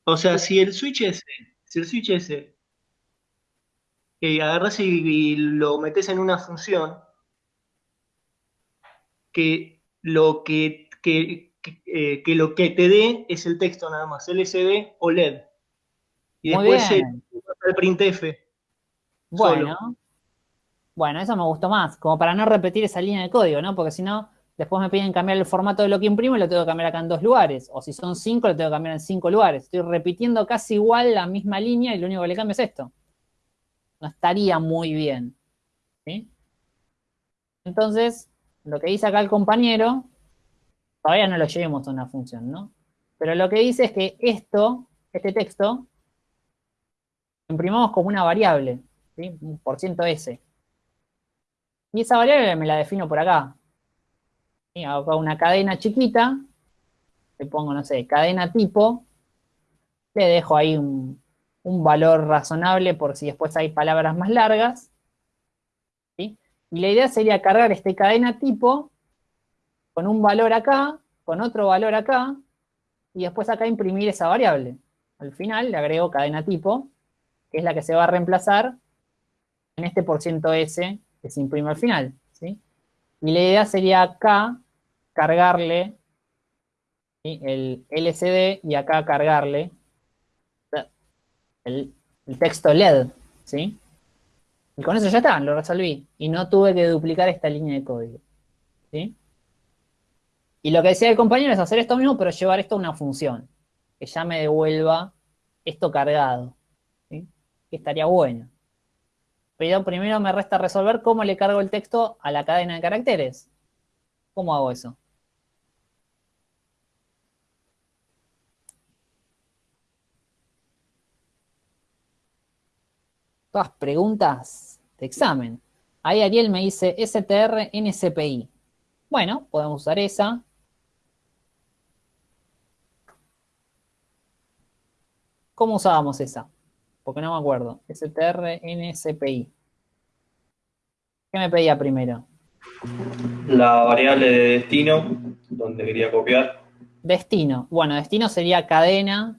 O sea, si el switch ese, si el switch ese, eh, agarras y, y lo metes en una función, que lo que, que, que, eh, que lo que te dé es el texto nada más, LCD o LED. Y Muy después el, el printf. Bueno, bueno, eso me gustó más, como para no repetir esa línea de código, ¿no? Porque si no, después me piden cambiar el formato de lo que imprimo y lo tengo que cambiar acá en dos lugares. O si son cinco, lo tengo que cambiar en cinco lugares. Estoy repitiendo casi igual la misma línea y lo único que le cambio es esto. No estaría muy bien. ¿sí? Entonces, lo que dice acá el compañero, todavía no lo llevemos a una función, ¿no? Pero lo que dice es que esto, este texto, imprimamos como una variable, ¿sí? Un por ciento S. Y esa variable me la defino por acá. ¿sí? Hago una cadena chiquita, le pongo, no sé, cadena tipo, le dejo ahí un, un valor razonable por si después hay palabras más largas. ¿sí? Y la idea sería cargar este cadena tipo con un valor acá, con otro valor acá, y después acá imprimir esa variable. Al final le agrego cadena tipo, que es la que se va a reemplazar en este por ciento S que se imprime al final. ¿sí? Y la idea sería acá cargarle el LCD y acá cargarle el, el texto LED. ¿sí? Y con eso ya está, lo resolví. Y no tuve que duplicar esta línea de código. ¿sí? Y lo que decía el compañero es hacer esto mismo, pero llevar esto a una función. Que ya me devuelva esto cargado. ¿sí? Que estaría bueno. Pero primero me resta resolver cómo le cargo el texto a la cadena de caracteres. ¿Cómo hago eso? Todas preguntas de examen. Ahí Ariel me dice STR NCPI. Bueno, podemos usar esa. ¿Cómo usábamos esa? Porque no me acuerdo. STR NCPI. ¿Qué me pedía primero? La variable de destino, donde quería copiar. Destino. Bueno, destino sería cadena,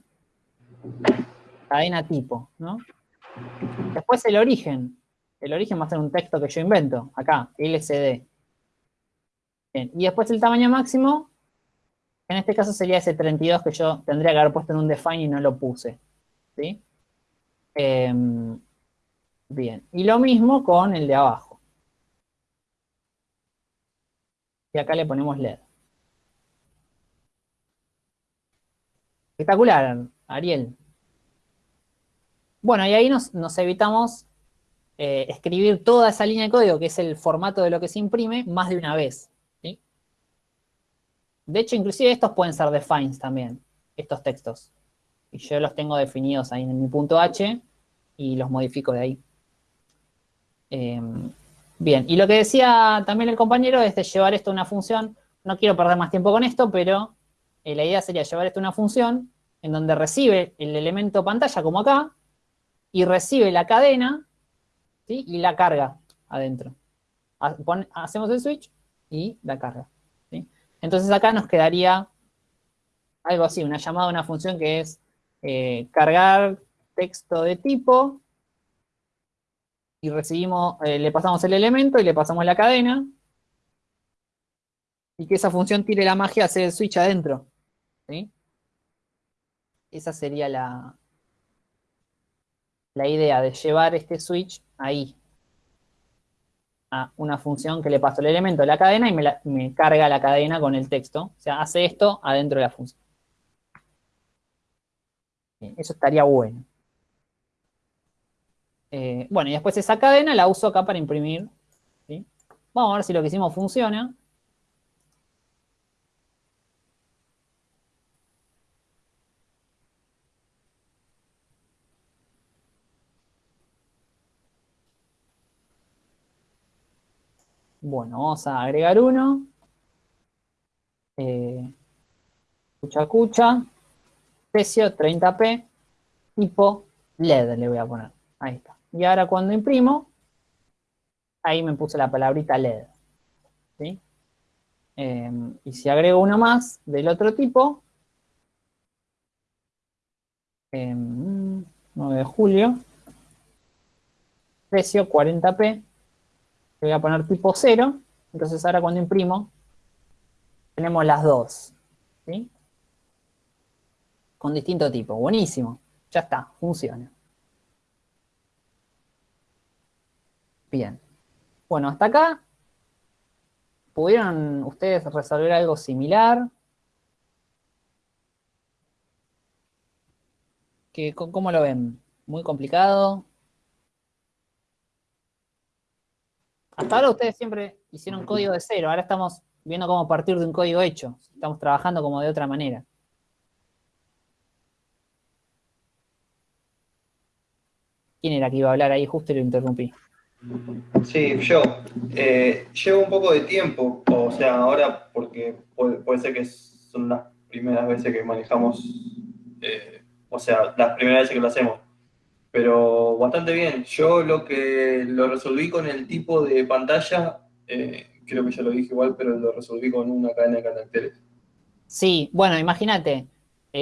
cadena tipo, ¿no? Después el origen. El origen va a ser un texto que yo invento, acá, LCD. Bien, y después el tamaño máximo, en este caso sería ese 32 que yo tendría que haber puesto en un define y no lo puse. ¿Sí? Em, bien, y lo mismo con el de abajo. Y acá le ponemos LED. Espectacular, Ariel. Bueno, y ahí nos, nos evitamos eh, escribir toda esa línea de código, que es el formato de lo que se imprime, más de una vez. De hecho, inclusive estos pueden ser defines también, estos textos. Y yo los tengo definidos ahí en mi punto H y los modifico de ahí. Eh, bien, y lo que decía también el compañero es de llevar esto a una función. No quiero perder más tiempo con esto, pero eh, la idea sería llevar esto a una función en donde recibe el elemento pantalla, como acá, y recibe la cadena, ¿sí? Y la carga adentro. Hacemos el switch y la carga, ¿sí? Entonces acá nos quedaría algo así, una llamada a una función que es eh, cargar texto de tipo y recibimos, eh, le pasamos el elemento y le pasamos la cadena y que esa función tire la magia a hacer el switch adentro. ¿sí? Esa sería la, la idea de llevar este switch ahí a una función que le paso el elemento de la cadena y me, me carga la cadena con el texto. O sea, hace esto adentro de la función. Eso estaría bueno. Eh, bueno, y después esa cadena la uso acá para imprimir. Vamos a ver si lo que hicimos funciona. Bueno, vamos a agregar uno. Eh, cucha cucha. Precio 30p. Tipo LED le voy a poner. Ahí está. Y ahora cuando imprimo, ahí me puse la palabrita LED. ¿sí? Eh, y si agrego una más del otro tipo, eh, 9 de julio, precio 40p, le voy a poner tipo 0, entonces ahora cuando imprimo, tenemos las dos, ¿sí? Con distinto tipo, buenísimo, ya está, funciona. Bien. Bueno, hasta acá, ¿pudieron ustedes resolver algo similar? ¿Qué- ¿Cómo lo ven? ¿Muy complicado? Hasta ahora ustedes siempre hicieron código de cero, ahora estamos viendo cómo partir de un código hecho. Estamos trabajando como de otra manera. ¿Quién era que iba a hablar ahí justo y lo interrumpí? Sí, yo. Eh, llevo un poco de tiempo, o sea, ahora porque puede, ser que son las primeras veces que manejamos, eh, o sea, las primeras veces que lo hacemos, pero bastante bien. Yo lo que lo resolví con el tipo de pantalla, eh, creo que ya lo dije igual, pero lo resolví con una cadena de caracteres. Sí, bueno, imagínate,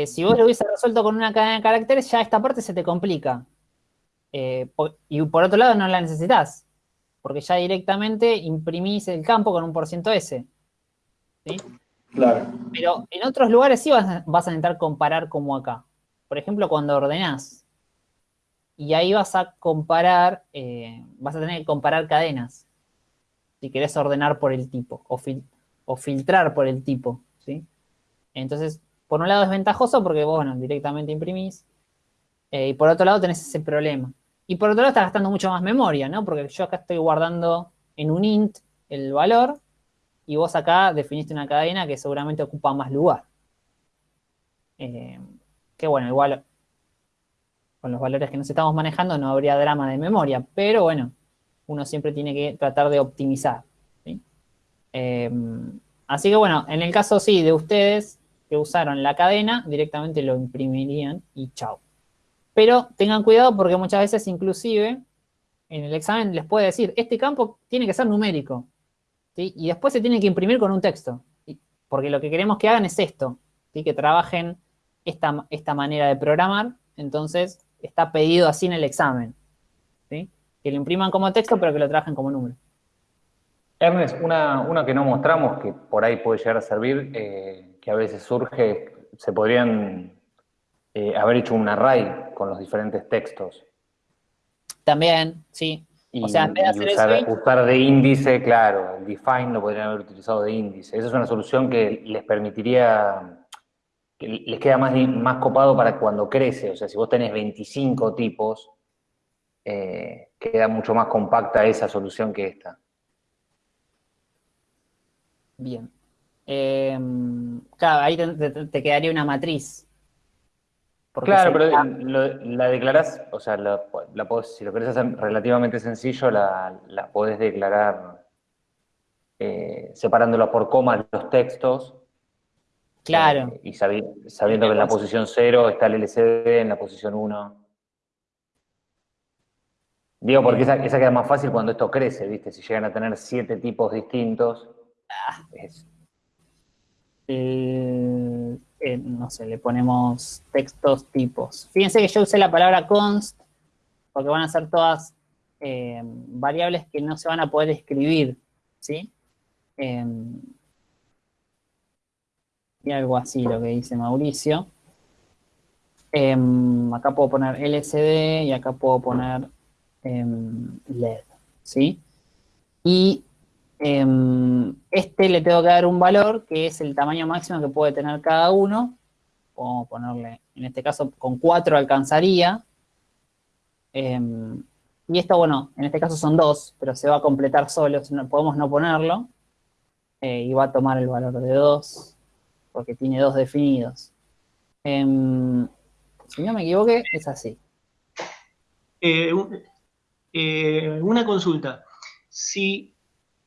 si vos lo hubieses resuelto con una cadena de caracteres, ya esta parte se te complica. Eh, y por otro lado no la necesitas, porque ya directamente imprimís el campo con un por ciento S. ¿sí? Claro. Pero en otros lugares sí vas a, vas a intentar comparar como acá. Por ejemplo, cuando ordenás. Y ahí vas a comparar, eh, vas a tener que comparar cadenas. Si querés ordenar por el tipo o, fil- o filtrar por el tipo. ¿sí? Entonces, por un lado es ventajoso porque vos, bueno, directamente imprimís. eh, y por otro lado tenés ese problema. Y por otro lado estás gastando mucho más memoria, ¿no? Porque yo acá estoy guardando en un int el valor y vos acá definiste una cadena que seguramente ocupa más lugar. Eh, que bueno, igual con los valores que nos estamos manejando no habría drama de memoria, pero bueno, uno siempre tiene que tratar de optimizar. Eh, así que bueno, en el caso sí de ustedes que usaron la cadena, directamente lo imprimirían y chao. Pero tengan cuidado porque muchas veces inclusive en el examen les puede decir, este campo tiene que ser numérico. Y después se tiene que imprimir con un texto. Porque lo que queremos que hagan es esto, ¿sí? que trabajen esta, esta manera de programar. Entonces está pedido así en el examen. Que lo impriman como texto, pero que lo trabajen como número. Ernest, una, una que no mostramos, que por ahí puede llegar a servir, eh, que a veces surge, se podrían eh, haber hecho un array con los diferentes textos. También, sí. Y, O sea, en vez de hacer usar, switch- usar de índice, claro, el define lo podrían haber utilizado de índice. Esa es una solución que les permitiría, que les queda más, más copado para cuando crece. O sea, si vos tenés 25 tipos, eh, queda mucho más compacta esa solución que esta. Bien. Eh, claro, ahí te, te- te quedaría una matriz. Claro, pero lo- la declarás, o sea, la, la podés- si lo querés hacer relativamente sencillo, la, la podés declarar eh, separándola por comas los textos Claro. Eh, y sabi- sabiendo que en la posición 0 está el LCD, en la posición 1. Digo, porque esa, esa queda más fácil cuando esto crece, ¿viste? Si llegan a tener siete tipos distintos. es- el- eh, no sé, le ponemos textos tipos. Fíjense que yo usé la palabra const porque van a ser todas eh, variables que no se van a poder escribir, ¿sí? Em, y algo así lo que dice Mauricio. Em, acá puedo poner LCD y acá puedo poner em, LED, ¿sí? Y este le tengo que dar un valor que es el tamaño máximo que puede tener cada uno. Podemos ponerle, en este caso, con 4 alcanzaría. Em, y esto, bueno, en este caso son 2, pero se va a completar solo, podemos no ponerlo. Eh, y va a tomar el valor de 2, porque tiene 2 definidos. Em, si no me equivoqué, es así. Eh, eh, una consulta. Si,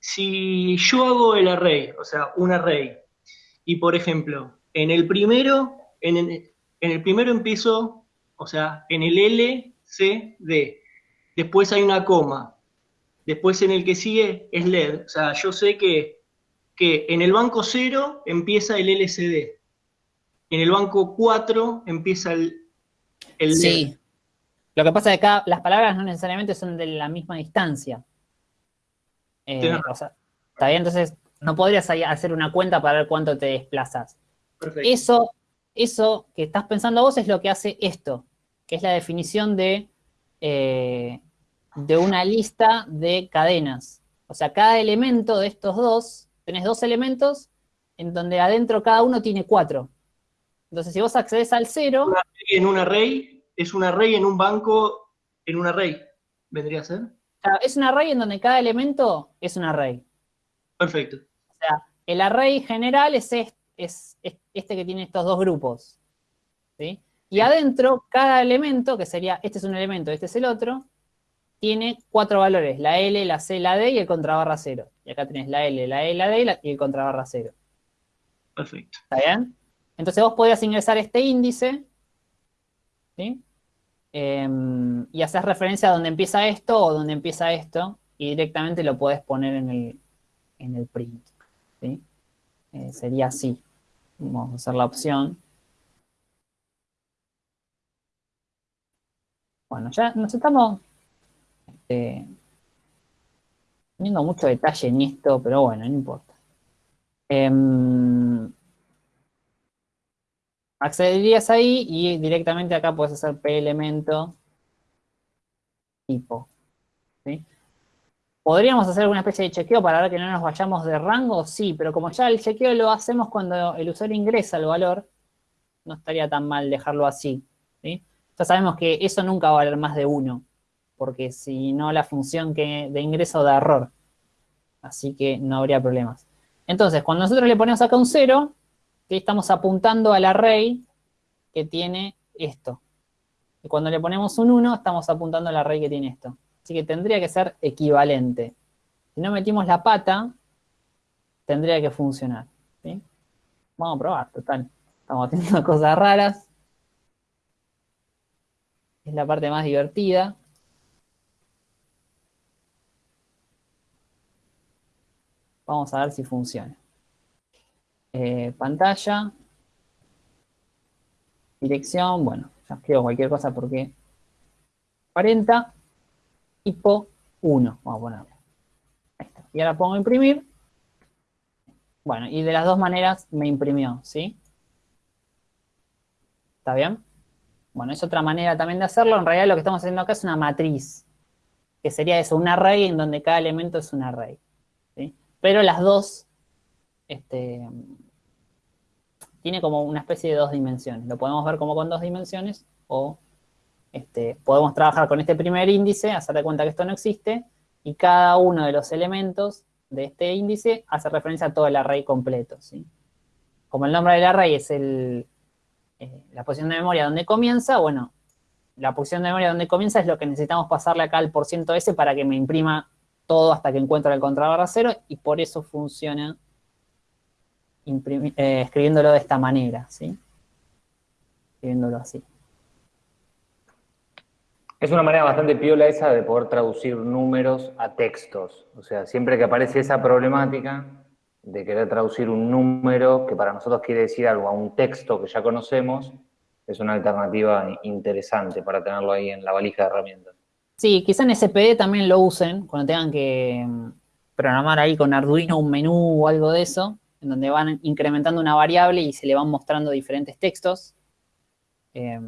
si yo hago el array, o sea, un array, y por ejemplo, en el primero, en el, en el primero empiezo, o sea, en el L, C, D. Después hay una coma. Después en el que sigue es LED. O sea, yo sé que, que en el banco 0 empieza el LCD. En el banco 4 empieza el, el LED. Sí. Lo que pasa es que acá las palabras no necesariamente son de la misma distancia. Eh, Tienes o sea, ¿Está bien? Entonces, no podrías hacer una cuenta para ver cuánto te desplazas. Perfecto. Eso, eso que estás pensando vos es lo que hace esto, que es la definición de, eh, de una lista de cadenas. O sea, cada elemento de estos dos, tenés dos elementos en donde adentro cada uno tiene cuatro. Entonces, si vos accedes al cero, en un array, es un array en un banco, en un array, vendría a ser. Claro, es un array en donde cada elemento es un array. Perfecto. O sea, el array general es, est- es, es este que tiene estos dos grupos. ¿sí? Y adentro, cada elemento, que sería, este es un elemento, este es el otro, tiene cuatro valores, la L, la C, la D y el contrabarra cero. Y acá tenés la L, la E, la D y, la- y el contrabarra cero. Perfecto. ¿Está bien? Entonces vos podrías ingresar este índice, ¿sí? Em, y hacer referencia a donde empieza esto o donde empieza esto, y directamente lo podés poner en el, en el print, ¿sí? Eh, sería así. Vamos a hacer la opción. Bueno, ya nos estamos este, poniendo mucho detalle en esto, pero bueno, no importa. Em, accederías ahí y directamente acá puedes hacer p elemento tipo. ¿Podríamos hacer alguna especie de chequeo para ver que no nos vayamos de rango? Sí, pero como ya el chequeo lo hacemos cuando el usuario ingresa el valor, no estaría tan mal dejarlo así. ¿sí? Ya sabemos que eso nunca va a valer más de uno, porque si no la función que, de ingreso da error. Así que no habría problemas. Entonces, cuando nosotros le ponemos acá un 0, estamos apuntando al array que tiene esto. Y cuando le ponemos un 1, estamos apuntando al array que tiene esto. Así que tendría que ser equivalente. Si no metimos la pata, tendría que funcionar. Vamos a probar, total. Estamos haciendo cosas raras. Es la parte más divertida. Vamos a ver si funciona. Eh, pantalla. Dirección, bueno, ya escribo cualquier cosa porque 40 tipo 1, vamos a ponerlo. Y ahora pongo imprimir. Bueno, y de las dos maneras me imprimió, ¿sí? ¿Está bien? Bueno, es otra manera también de hacerlo. En realidad lo que estamos haciendo acá es una matriz, que sería eso, un array en donde cada elemento es un array. ¿sí? Pero las dos, este, tiene como una especie de dos dimensiones. Lo podemos ver como con dos dimensiones o este, podemos trabajar con este primer índice, hacer de cuenta que esto no existe, y cada uno de los elementos de este índice hace referencia a todo el array completo. ¿sí? Como el nombre del array es el, eh, la posición de memoria donde comienza, bueno, la posición de memoria donde comienza es lo que necesitamos pasarle acá al porciento S para que me imprima todo hasta que encuentre el contrabarra cero, y por eso funciona eh, escribiéndolo de esta manera, ¿sí? Escribiéndolo así. Es una manera bastante piola esa de poder traducir números a textos. O sea, siempre que aparece esa problemática de querer traducir un número que para nosotros quiere decir algo a un texto que ya conocemos, es una alternativa interesante para tenerlo ahí en la valija de herramientas. Sí, quizá en SPD también lo usen cuando tengan que mm, programar ahí con Arduino un menú o algo de eso, en donde van incrementando una variable y se le van mostrando diferentes textos. Eh,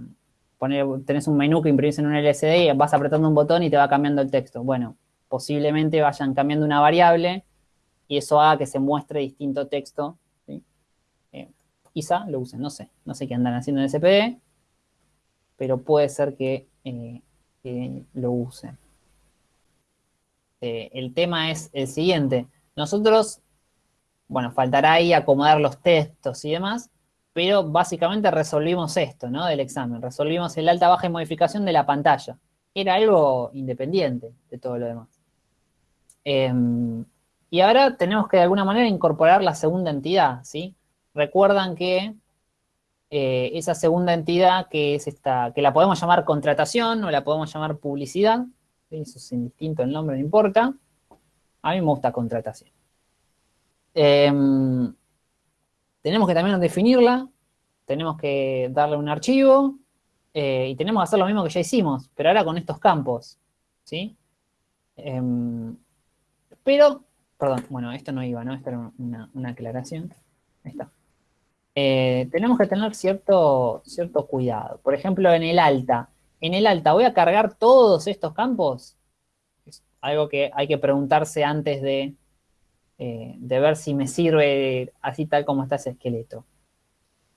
poner, tenés un menú que imprimís en un LCD y vas apretando un botón y te va cambiando el texto. Bueno, posiblemente vayan cambiando una variable y eso haga que se muestre distinto texto. Eh, quizá lo usen, no sé. No sé qué andan haciendo en SPD, pero puede ser que, eh, lo usen. El tema es el siguiente. Nosotros, bueno, faltará ahí acomodar los textos y demás, pero básicamente resolvimos esto, ¿no? Del examen. Resolvimos el alta, baja y modificación de la pantalla. Era algo independiente de todo lo demás. Em, y ahora tenemos que de alguna manera incorporar la segunda entidad, ¿sí? Recuerdan que eh, esa segunda entidad que es esta, que la podemos llamar contratación o la podemos llamar publicidad, eso es indistinto el nombre, no importa. A mí me gusta contratación. Em, tenemos que también definirla, tenemos que darle un archivo eh, y tenemos que hacer lo mismo que ya hicimos, pero ahora con estos campos, ¿sí? Em, pero, perdón, bueno, esto no iba, ¿no? Esta era una, una aclaración. Ahí. Eh, tenemos que tener cierto, cierto cuidado. Por ejemplo, en el alta. En el alta, ¿voy a cargar todos estos campos? Es algo que hay que preguntarse antes de, eh, de ver si me sirve así tal como está ese esqueleto.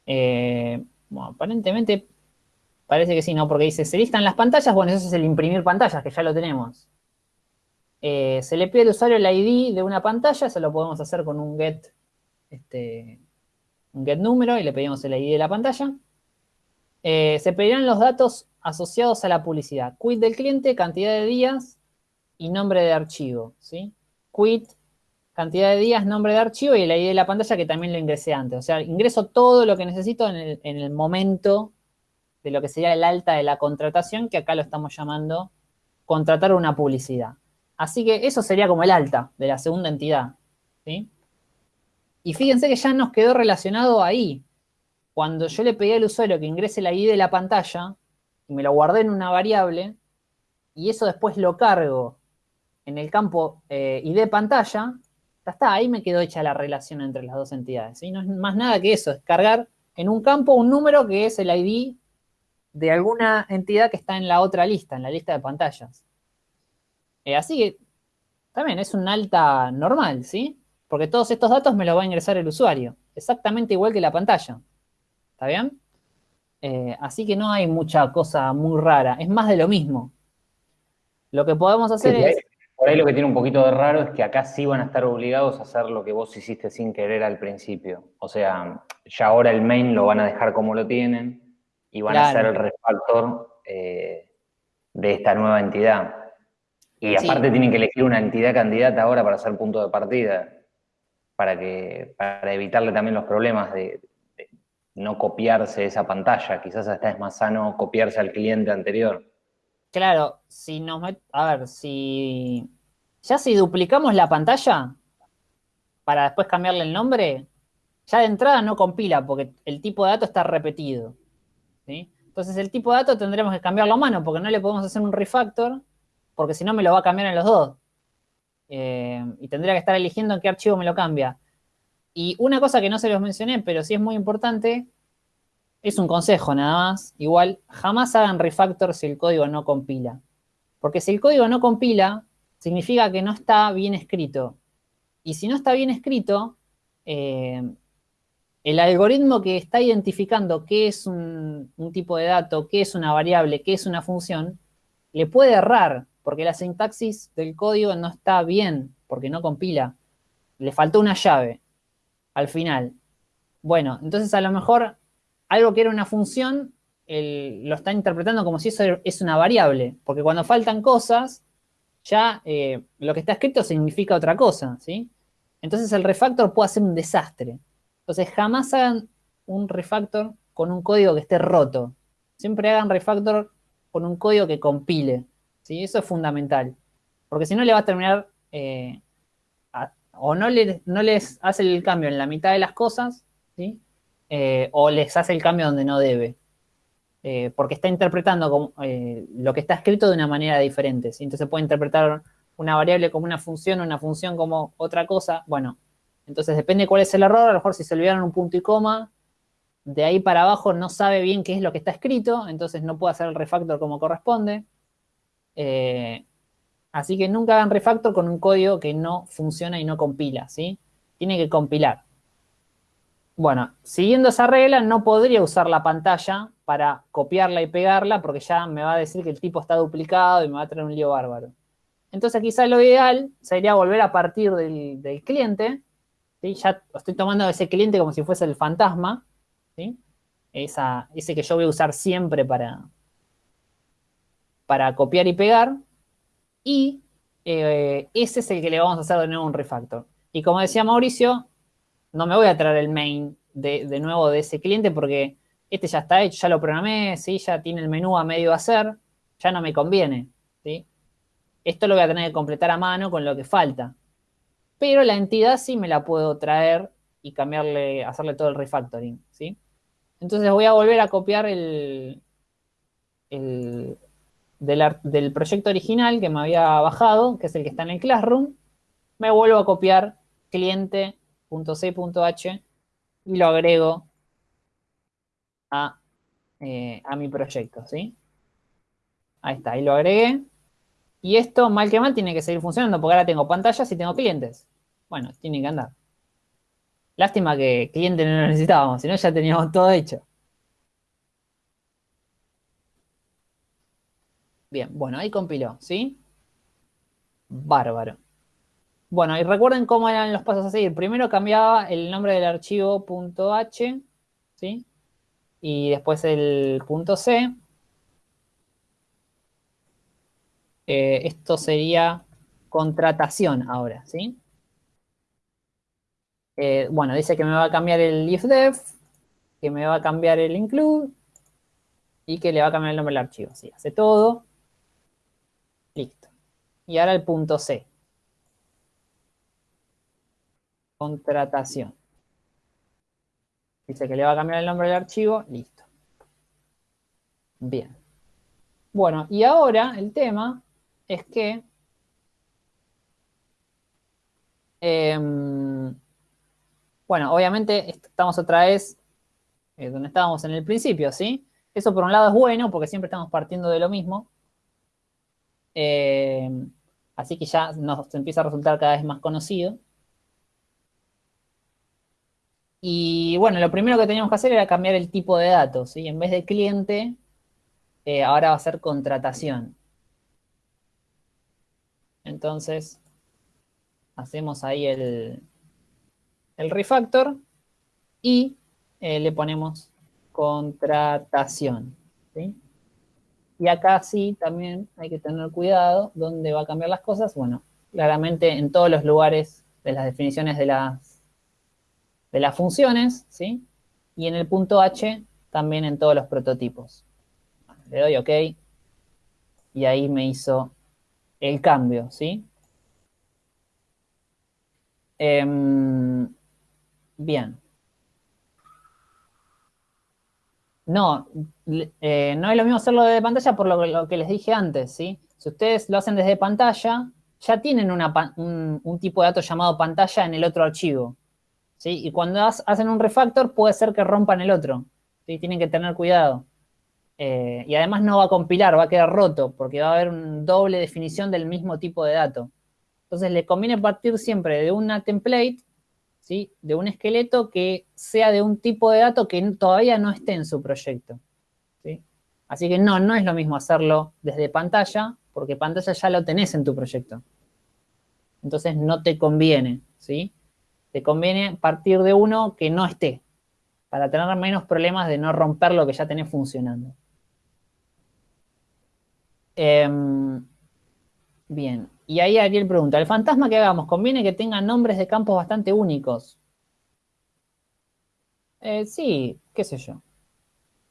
Eh, bueno, aparentemente parece que sí, ¿no? Porque dice, se listan las pantallas, bueno, eso es el imprimir pantallas, que ya lo tenemos. Eh, se le pide al usuario el ID de una pantalla, se lo podemos hacer con un get, este, un get número y le pedimos el ID de la pantalla. Se pedirán los datos asociados a la publicidad. Quit del cliente, cantidad de días y nombre de archivo, ¿sí? Quit, cantidad de días, nombre de archivo y el ID de la pantalla que también lo ingresé antes. O sea, ingreso todo lo que necesito en el, en el momento de lo que sería el alta de la contratación, que acá lo estamos llamando contratar una publicidad. Así que eso sería como el alta de la segunda entidad. ¿sí? Y fíjense que ya nos quedó relacionado ahí. Cuando yo le pedí al usuario que ingrese el ID de la pantalla, y me lo guardé en una variable, y eso después lo cargo en el campo eh, ID pantalla, ya está, ahí me quedó hecha la relación entre las dos entidades. ¿sí? No es más nada que eso, es cargar en un campo un número que es el ID de alguna entidad que está en la otra lista, en la lista de pantallas. Eh, así que también es un alta normal, ¿sí? Porque todos estos datos me los va a ingresar el usuario, exactamente igual que la pantalla. ¿Está bien? Eh, así que no hay mucha cosa muy rara, es más de lo mismo. Lo que podemos hacer Sí, es... Por ahí lo que tiene un poquito de raro es que acá sí van a estar obligados a hacer lo que vos hiciste sin querer al principio. O sea, ya ahora el main lo van a dejar como lo tienen y van a hacer Claro. el refactor eh, de esta nueva entidad. Y Sí. aparte tienen que elegir una entidad candidata ahora para hacer punto de partida, para, que, para evitarle también los problemas de, de no copiarse esa pantalla. Quizás hasta es más sano copiarse al cliente anterior. Claro, si nos met- a ver, si ya si duplicamos la pantalla para después cambiarle el nombre, ya de entrada no compila porque el tipo de dato está repetido. ¿sí? Entonces el tipo de dato tendremos que cambiarlo a mano porque no le podemos hacer un refactor porque si no me lo va a cambiar en los dos. Eh, y tendría que estar eligiendo en qué archivo me lo cambia. Y una cosa que no se los mencioné, pero sí es muy importante, es un consejo nada más. Igual, jamás hagan refactor si el código no compila. Porque si el código no compila, significa que no está bien escrito. Y si no está bien escrito, eh, el algoritmo que está identificando qué es un, un tipo de dato, qué es una variable, qué es una función, le puede errar, porque la sintaxis del código no está bien, porque no compila. Le faltó una llave al final. Bueno, entonces a lo mejor algo que era una función, lo está interpretando como si eso es una variable, porque cuando faltan cosas, ya eh, lo que está escrito significa otra cosa, ¿sí? Entonces el refactor puede ser un desastre. Entonces jamás hagan un refactor con un código que esté roto. Siempre hagan refactor con un código que compile. ¿sí? Eso es fundamental. Porque si no le va a terminar eh, o no, le- no les hace el cambio en la mitad de las cosas, ¿sí? Eh, o les hace el cambio donde no debe. Eh, porque está interpretando como, eh, lo que está escrito de una manera diferente. Entonces puede interpretar una variable como una función, una función como otra cosa. Bueno, entonces depende cuál es el error. A lo mejor si se olvidaron un punto y coma, de ahí para abajo no sabe bien qué es lo que está escrito, entonces no puede hacer el refactor como corresponde. Así que nunca hagan refactor con un código que no funciona y no compila, ¿sí? Tiene que compilar. Bueno, siguiendo esa regla, no podría usar la pantalla para copiarla y pegarla porque ya me va a decir que el tipo está duplicado y me va a traer un lío bárbaro. Entonces quizá lo ideal sería volver a partir del, cliente. Ya estoy tomando ese cliente como si fuese el fantasma, ese que yo voy a usar siempre para, para copiar y pegar. Y eh, ese es el que le vamos a hacer de nuevo un refactor. Y como decía Mauricio, no me voy a traer el main de, de nuevo de ese cliente porque este ya está hecho, ya lo programé, ¿sí? ya tiene el menú a medio hacer, ya no me conviene. ¿sí? Esto lo voy a tener que completar a mano con lo que falta. Pero la entidad sí me la puedo traer y cambiarle, hacerle todo el refactoring. ¿sí? Entonces voy a volver a copiar el, el del, del proyecto original que me había bajado, que es el que está en el Classroom. Me vuelvo a copiar cliente.c.h y lo agrego a, eh, a mi proyecto, ¿sí? Ahí está, ahí lo agregué. Y esto, mal que mal, tiene que seguir funcionando porque ahora tengo pantallas y tengo clientes. Bueno, tiene que andar. Lástima que cliente no lo necesitábamos, si no ya teníamos todo hecho. Bien, bueno, ahí compiló, ¿sí? Bárbaro. Bueno, y recuerden cómo eran los pasos a seguir. Primero cambiaba el nombre del archivo .h, ¿sí? Y después el .c. Eh, esto sería contratación ahora, ¿sí? Eh, bueno, dice que me va a cambiar el ifdef, que me va a cambiar el include y que le va a cambiar el nombre del archivo. Sí, hace todo. Listo. Y ahora el punto C. Contratación. Dice que le va a cambiar el nombre del archivo. Listo. Bien. Bueno, y ahora el tema es que em, bueno, obviamente est- estamos otra vez eh, donde estábamos en el principio, ¿sí? Eso por un lado es bueno porque siempre estamos partiendo de lo mismo. Eh, así que ya nos empieza a resultar cada vez más conocido. Y bueno, lo primero que teníamos que hacer era cambiar el tipo de datos, ¿sí? En vez de cliente, eh, ahora va a ser contratación. Entonces, hacemos ahí el, el refactor y eh, le ponemos contratación. ¿sí? Y acá sí también hay que tener cuidado dónde va a cambiar las cosas. Bueno, claramente en todos los lugares de las definiciones de las, de las funciones, ¿sí? Y en el punto H también en todos los prototipos. Le doy OK y ahí me hizo el cambio, ¿sí? Em, bien. No, eh, no es lo mismo hacerlo desde pantalla por lo, que les dije antes, ¿sí? Si ustedes lo hacen desde pantalla, ya tienen un, un tipo de dato llamado pantalla en el otro archivo, Y cuando hacen un refactor puede ser que rompan el otro, ¿sí? Tienen que tener cuidado. Eh, y además no va a compilar, va a quedar roto, porque va a haber una doble definición del mismo tipo de dato. Entonces le conviene partir siempre de una template, ¿sí? de un esqueleto que sea de un tipo de dato que todavía no esté en su proyecto. ¿sí? Así que no, no es lo mismo hacerlo desde pantalla, porque pantalla ya lo tenés en tu proyecto. Entonces no te conviene, ¿sí? Te conviene partir de uno que no esté, para tener menos problemas de no romper lo que ya tenés funcionando. Em, bien, y ahí Ariel pregunta, ¿el fantasma que hagamos conviene que tenga nombres de campos bastante únicos? Eh, sí, qué sé yo.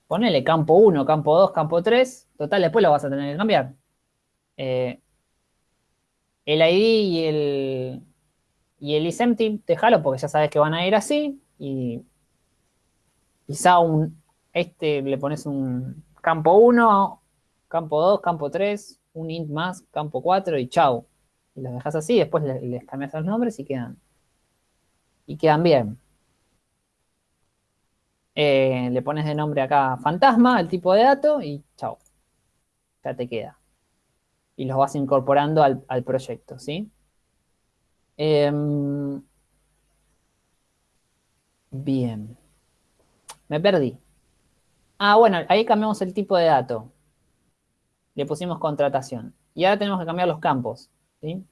Ponele campo 1, campo 2, campo 3. Total, después lo vas a tener que cambiar. Eh, el ID y el, y el isempty, déjalo porque ya sabes que van a ir así. Y quizá un, este le pones un campo 1, campo 2, campo 3, un int más, campo 4 y chau. Y los dejas así, después les, cambias los nombres y quedan, y quedan bien. Eh, le pones de nombre acá fantasma, el tipo de dato, y chao. Ya te queda. Y los vas incorporando al, al proyecto, ¿sí? Em, bien. Me perdí. Ah, bueno, ahí cambiamos el tipo de dato. Le pusimos contratación. Y ahora tenemos que cambiar los campos, ¿sí?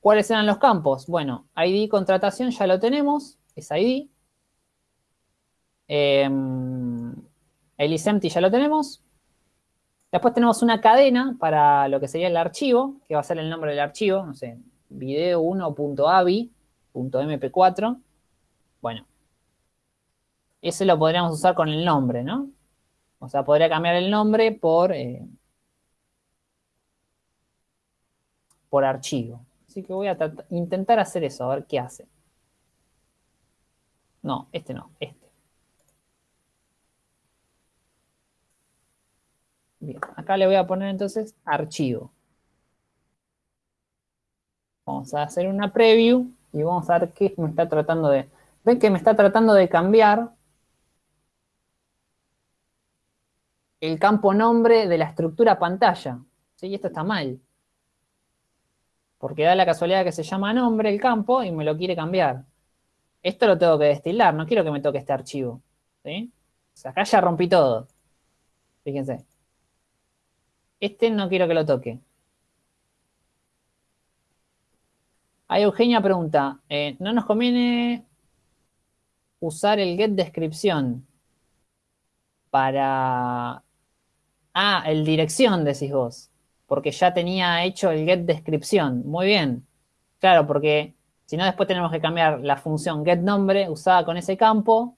¿Cuáles eran los campos? Bueno, ID contratación ya lo tenemos, es ID. Eh, el isempty ya lo tenemos. Después tenemos una cadena para lo que sería el archivo, que va a ser el nombre del archivo, no sé, video1.avi.mp4. Bueno, ese lo podríamos usar con el nombre, ¿no? O sea, podría cambiar el nombre por, eh, por archivo. Así que voy a intentar hacer eso, a ver qué hace. No, este no, este. Bien, acá le voy a poner entonces archivo. Vamos a hacer una preview y vamos a ver qué me está tratando de... Ven que me está tratando de cambiar el campo nombre de la estructura pantalla. ¿Sí? Esto está mal. Porque da la casualidad que se llama nombre el campo y me lo quiere cambiar. Esto lo tengo que destilar, no quiero que me toque este archivo. ¿sí? Acá ya rompí todo. Fíjense. Este no quiero que lo toque. Ahí Eugenia pregunta, eh, ¿no nos conviene usar el get descripción para... Ah, el dirección decís vos, porque ya tenía hecho el get descripción. Muy bien. Claro, porque si no después tenemos que cambiar la función get nombre usada con ese campo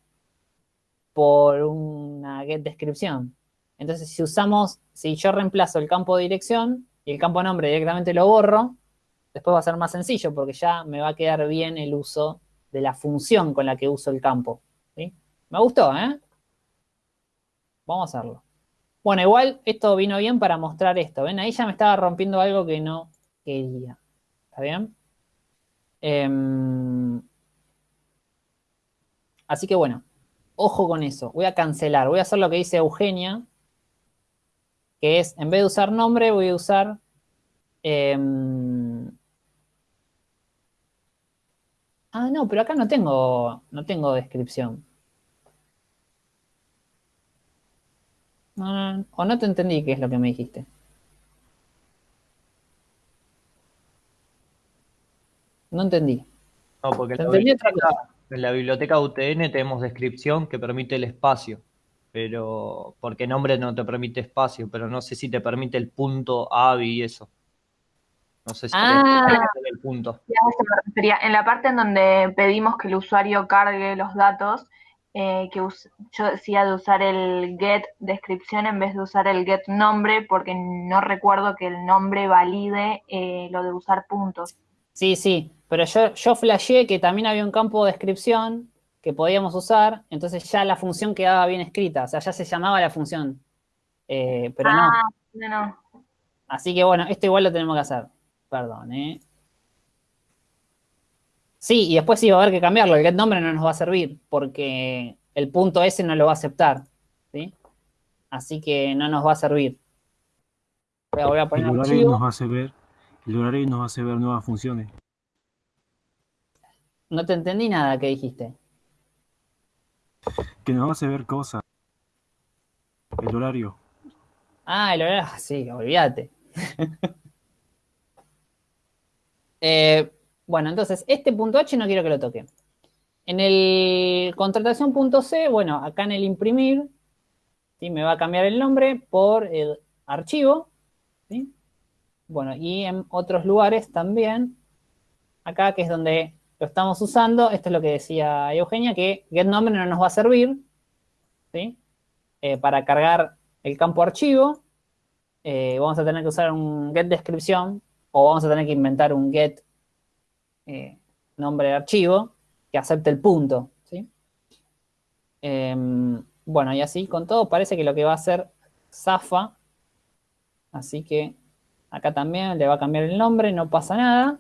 por una get descripción. Entonces, si usamos, si yo reemplazo el campo dirección y el campo nombre directamente lo borro, después va a ser más sencillo porque ya me va a quedar bien el uso de la función con la que uso el campo. ¿sí? Me gustó, ¿eh? Vamos a hacerlo. Bueno, igual esto vino bien para mostrar esto. ¿Ven? Ahí ya me estaba rompiendo algo que no quería. ¿Está bien? Em, así que bueno, ojo con eso. Voy a cancelar. Voy a hacer lo que dice Eugenia, que es, en vez de usar nombre, voy a usar... Em, ah, no, pero acá no tengo, no tengo descripción. No, no, o no te entendí qué es lo que me dijiste. No entendí. No, porque en la, biblioteca, en la biblioteca UTN tenemos descripción que permite el espacio, pero porque nombre no te permite espacio, pero no sé si te permite el punto AVI y eso. No sé si Ah. el punto. Y a eso me refería. En la parte en donde pedimos que el usuario cargue los datos, eh, que us- yo decía de usar el get descripción en vez de usar el get nombre, porque no recuerdo que el nombre valide eh, lo de usar puntos. Sí, sí, pero yo, yo flasheé que también había un campo de descripción que podíamos usar, entonces ya la función quedaba bien escrita, o sea, ya se llamaba la función, Eh, pero no. Ah, no, no. Así que bueno, esto igual lo tenemos que hacer. Perdón, ¿eh? Sí, y después sí va a haber que cambiarlo. El get nombre no nos va a servir porque el punto S no lo va a aceptar. ¿sí? Así que no nos va a servir. Voy a, voy a poner El horario nos hace ver, el horario nos hace ver nuevas funciones. No te entendí nada que dijiste. Que nos hace ver cosas. El horario. Ah, el horario. ah, Sí, olvídate. Eh, bueno, entonces, este punto H no quiero que lo toque. En el contratación punto C, bueno, acá en el imprimir, ¿sí? me va a cambiar el nombre por el archivo. ¿sí? Bueno, y en otros lugares también, acá que es donde lo estamos usando, esto es lo que decía Eugenia, que getNombre no nos va a servir, ¿sí? Eh, para cargar el campo archivo, eh, vamos a tener que usar un getDescripción o vamos a tener que inventar un get eh, nombre de archivo que acepte el punto, ¿sí? Em, bueno, y así con todo parece que lo que va a hacer Zafa, así que acá también le va a cambiar el nombre, no pasa nada.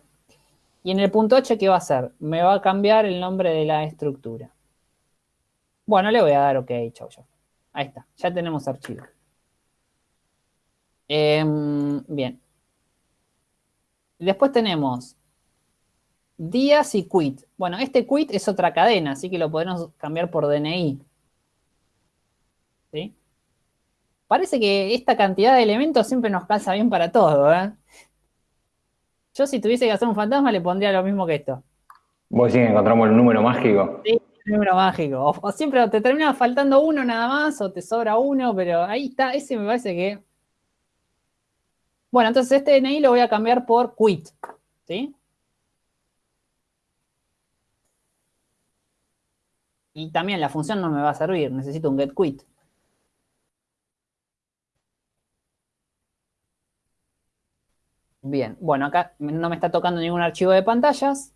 Y en el punto H, ¿qué va a hacer? Me va a cambiar el nombre de la estructura. Bueno, le voy a dar OK, chau, chau. Ahí está, ya tenemos archivo. Em, bien. Después tenemos días y quit. Bueno, este quit es otra cadena, así que lo podemos cambiar por DNI. ¿Sí? Parece que esta cantidad de elementos siempre nos calza bien para todo, ¿eh? Yo si tuviese que hacer un fantasma le pondría lo mismo que esto. Vos sí encontramos el número mágico. Sí, el número mágico. O, o siempre te termina faltando uno nada más, o te sobra uno, pero ahí está, ese me parece que... Bueno, entonces este DNI lo voy a cambiar por quit, ¿sí? Y también la función no me va a servir, necesito un getQuit. Bien, bueno, acá no me está tocando ningún archivo de pantallas.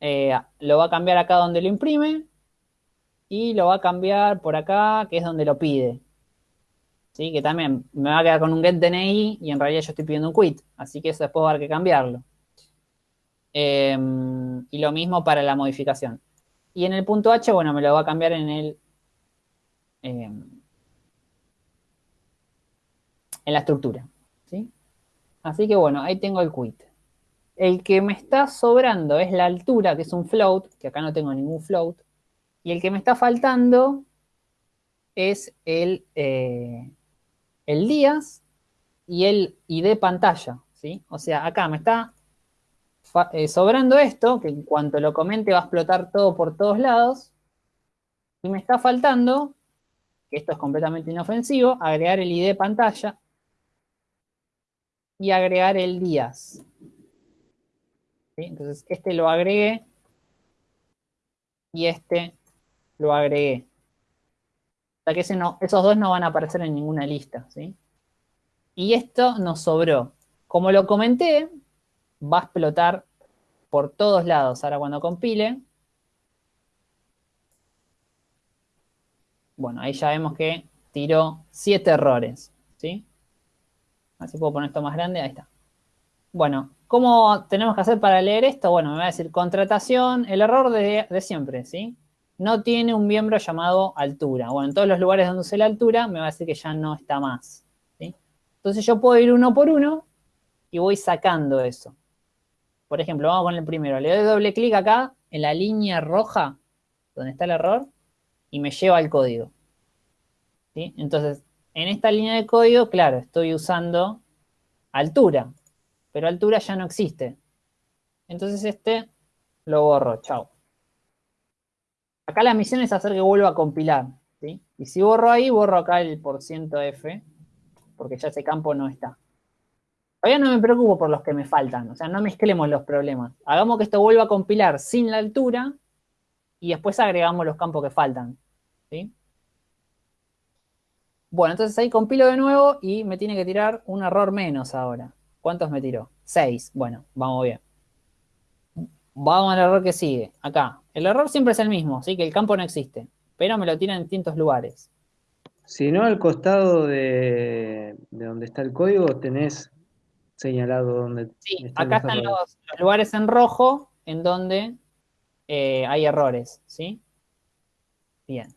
Eh, lo va a cambiar acá donde lo imprime. Y lo va a cambiar por acá, que es donde lo pide. ¿Sí? Que también me va a quedar con un getDNI y en realidad yo estoy pidiendo un quit. Así que eso después va a haber que cambiarlo. Eh, y lo mismo para la modificación. Y en el punto H, bueno, me lo va a cambiar en el... Eh, en la estructura. ¿sí? Así que bueno, ahí tengo el quit. El que me está sobrando es la altura, que es un float, que acá no tengo ningún float. Y el que me está faltando es el, eh, el días y el ID pantalla, ¿sí? O sea, acá me está eh, sobrando esto, que en cuanto lo comente va a explotar todo por todos lados. Y me está faltando, que esto es completamente inofensivo, agregar el ID pantalla y agregar el días. Entonces, este lo agregué y este lo agregué. O sea que esos dos no van a aparecer en ninguna lista. ¿sí? Y esto nos sobró. Como lo comenté, va a explotar por todos lados. Ahora cuando compile, bueno, ahí ya vemos que tiró siete errores, ¿sí? Así puedo poner esto más grande, ahí está. Bueno, ¿cómo tenemos que hacer para leer esto? Bueno, me va a decir contratación, el error de siempre, ¿sí? No tiene un miembro llamado altura. Bueno, en todos los lugares donde use la altura, me va a decir que ya no está más. Entonces yo puedo ir uno por uno y voy sacando eso. Por ejemplo, vamos con el primero. Le doy doble clic acá en la línea roja, donde está el error, y me lleva al código. Entonces, en esta línea de código, claro, estoy usando altura, pero altura ya no existe. Entonces este lo borro, chao. Acá la misión es hacer que vuelva a compilar, ¿sí? Y si borro ahí, borro acá el F, porque ya ese campo no está. Todavía no me preocupo por los que me faltan, o sea, no mezclemos los problemas. Hagamos que esto vuelva a compilar sin la altura y después agregamos los campos que faltan, ¿sí? Bueno, entonces ahí compilo de nuevo y me tiene que tirar un error menos ahora. ¿Cuántos me tiró? 6. Bueno, vamos bien. Vamos al error que sigue. Acá. El error siempre es el mismo, ¿sí? Que el campo no existe. Pero me lo tira en distintos lugares. Si no, al costado de, de donde está el código tenés señalado donde Sí, están acá los están los lugares en rojo en donde eh, hay errores, ¿sí? Bien.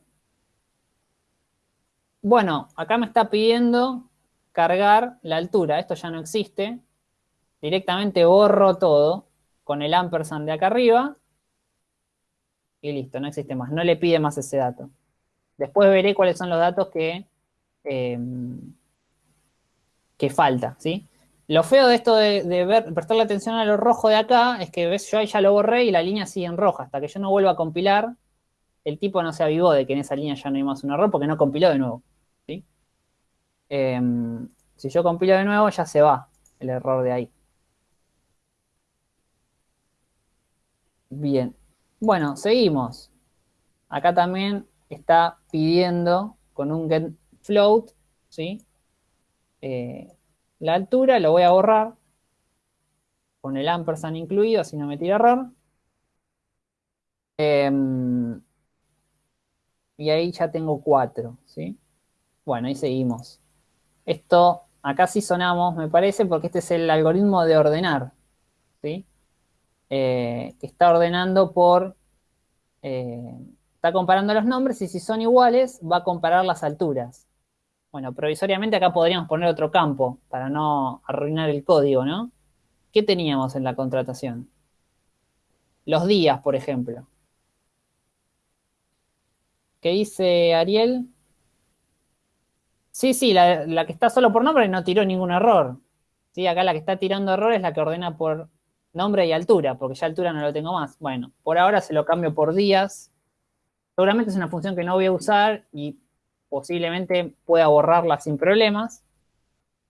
Bueno, acá me está pidiendo cargar la altura. Esto ya no existe. Directamente borro todo con el ampersand de acá arriba. Y listo, no existe más. No le pide más ese dato. Después veré cuáles son los datos que, eh, que falta, ¿sí? Lo feo de esto de, de ver, prestarle atención a lo rojo de acá es que ves, yo ahí ya lo borré y la línea sigue en roja. Hasta que yo no vuelva a compilar, el tipo no se avivó de que en esa línea ya no hay más un error porque no compiló de nuevo. ¿sí? Em, si yo compilo de nuevo, ya se va el error de ahí. Bien. Bueno, seguimos. Acá también está pidiendo con un get float, ¿sí? Eh, la altura, lo voy a borrar con el ampersand incluido, así no me tira error. Em, y ahí ya tengo 4, ¿sí? Bueno, ahí seguimos. Esto, acá sí sonamos, me parece, porque este es el algoritmo de ordenar, ¿sí? Eh, que está ordenando por... Eh, está comparando los nombres y si son iguales, va a comparar las alturas. Bueno, provisoriamente acá podríamos poner otro campo para no arruinar el código, ¿no? ¿Qué teníamos en la contratación? Los días, por ejemplo. ¿Qué dice Ariel? Sí, sí, la, que está solo por nombre no tiró ningún error. Sí, acá la que está tirando error es la que ordena por nombre y altura, porque ya altura no lo tengo más. Bueno, por ahora se lo cambio por días. Seguramente es una función que no voy a usar y posiblemente pueda borrarla sin problemas.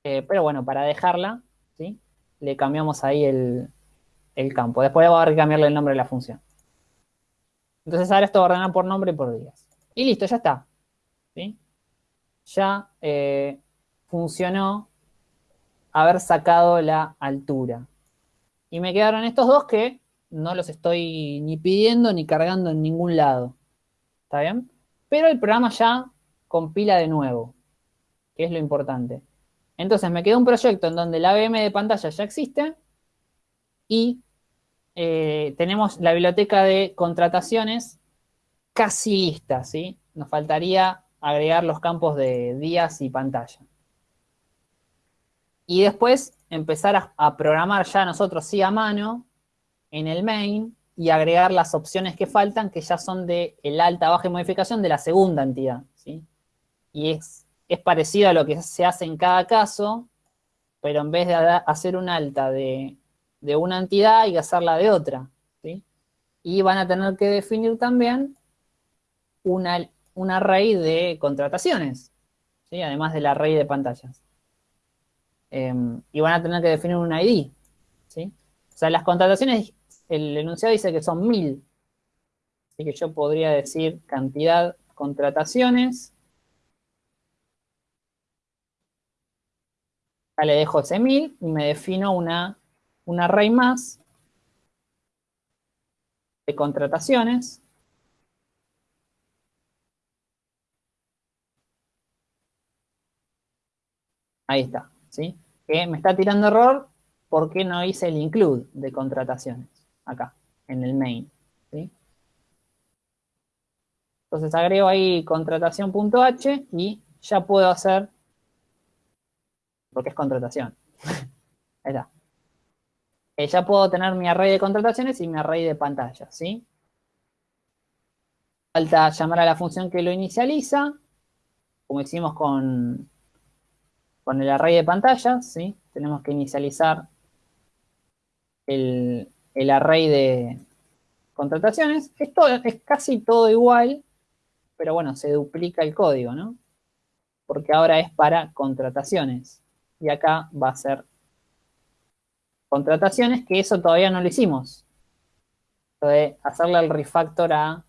Eh, pero bueno, para dejarla, ¿sí? le cambiamos ahí el, campo. Después va a cambiarle el nombre de la función. Entonces ahora esto va a ordenar por nombre y por días. Y listo, ya está. ¿Sí? Ya eh, funcionó haber sacado la altura. Y me quedaron estos dos que no los estoy ni pidiendo ni cargando en ningún lado. ¿Está bien? Pero el programa ya compila de nuevo, que es lo importante. Entonces me queda un proyecto en donde la ABM de pantalla ya existe y eh, tenemos la biblioteca de contrataciones casi lista, ¿sí? Nos faltaría agregar los campos de días y pantalla. Y después empezar a, programar ya nosotros sí a mano en el main y agregar las opciones que faltan que ya son de el alta, baja y modificación de la segunda entidad, ¿sí? Y es es parecido a lo que se hace en cada caso, pero en vez de hacer un alta de, una entidad, hay que hacerla de otra. ¿sí? Y van a tener que definir también una, un array de contrataciones, ¿sí? además del array de pantallas. Em, y van a tener que definir un ID. ¿sí? O sea, las contrataciones, el enunciado dice que son mil. Así que yo podría decir cantidad contrataciones le dejo ese 1000 y me defino una, un array más de contrataciones. Ahí está, ¿sí? Que me está tirando error porque no hice el include de contrataciones acá, en el main, ¿sí? Entonces agrego ahí contratación.h y ya puedo hacer porque es contratación. Ahí está. Eh, ya puedo tener mi array de contrataciones y mi array de pantallas, ¿sí? Falta llamar a la función que lo inicializa, como hicimos con, con el array de pantallas, ¿sí? Tenemos que inicializar el, el array de contrataciones. Esto es casi todo igual, pero bueno, se duplica el código, ¿no? Porque ahora es para contrataciones y acá va a ser contrataciones, que eso todavía no lo hicimos. De hacerle el refactor a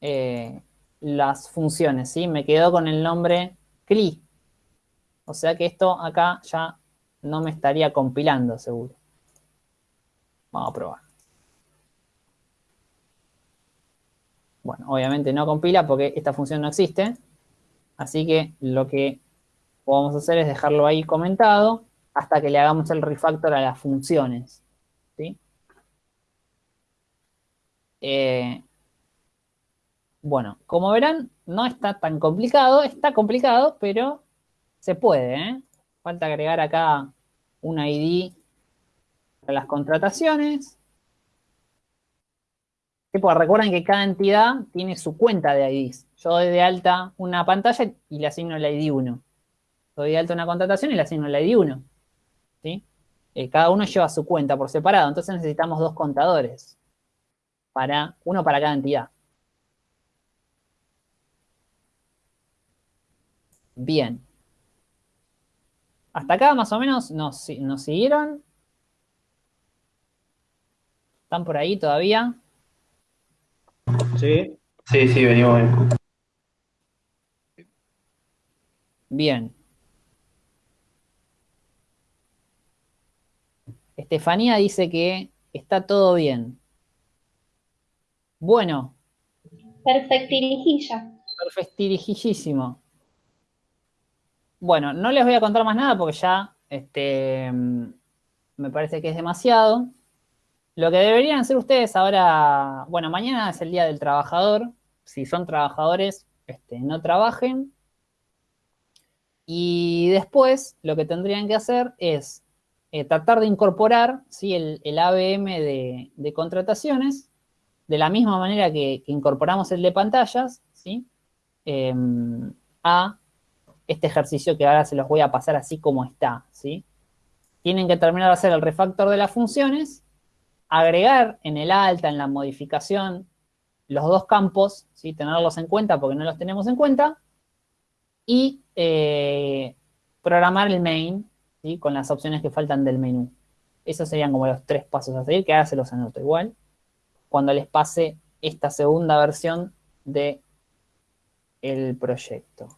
eh, las funciones, ¿sí? Me quedo con el nombre CLI. O sea que esto acá ya no me estaría compilando, seguro. Vamos a probar. Bueno, obviamente no compila porque esta función no existe. Así que lo que a hacer es dejarlo ahí comentado hasta que le hagamos el refactor a las funciones. ¿sí? Eh, bueno, como verán, no está tan complicado, está complicado, pero se puede. ¿eh? Falta agregar acá un ID para las contrataciones. Pues recuerden que cada entidad tiene su cuenta de IDs. Yo doy de alta una pantalla y le asigno el ID 1 doy de alta una contratación y le asigno el ID 1. ¿sí? Eh, cada uno lleva su cuenta por separado, entonces necesitamos dos contadores. Para, uno para cada entidad. Bien. Hasta acá más o menos nos, nos siguieron. ¿Están por ahí todavía? Sí. Sí, sí, venimos bien. Bien. Estefanía dice que está todo bien. Bueno, Perfectirijilla. perfectirijillísimo. Bueno, no les voy a contar más nada porque ya este, me parece que es demasiado. Lo que deberían hacer ustedes ahora, bueno, mañana es el Día del Trabajador. Si son trabajadores, este, no trabajen. Y después lo que tendrían que hacer es eh, tratar de incorporar ¿sí? el, ABM de, contrataciones de la misma manera que, que incorporamos el de pantallas, ¿sí? Em, a este ejercicio que ahora se los voy a pasar así como está, ¿sí? Tienen que terminar de hacer el refactor de las funciones, agregar en el alta, en la modificación, los dos campos, ¿sí? Tenerlos en cuenta porque no los tenemos en cuenta, y eh, programar el main, ¿sí? Con las opciones que faltan del menú. Esos serían como los tres pasos a seguir, que ahora se los anoto igual cuando les pase esta segunda versión de el proyecto.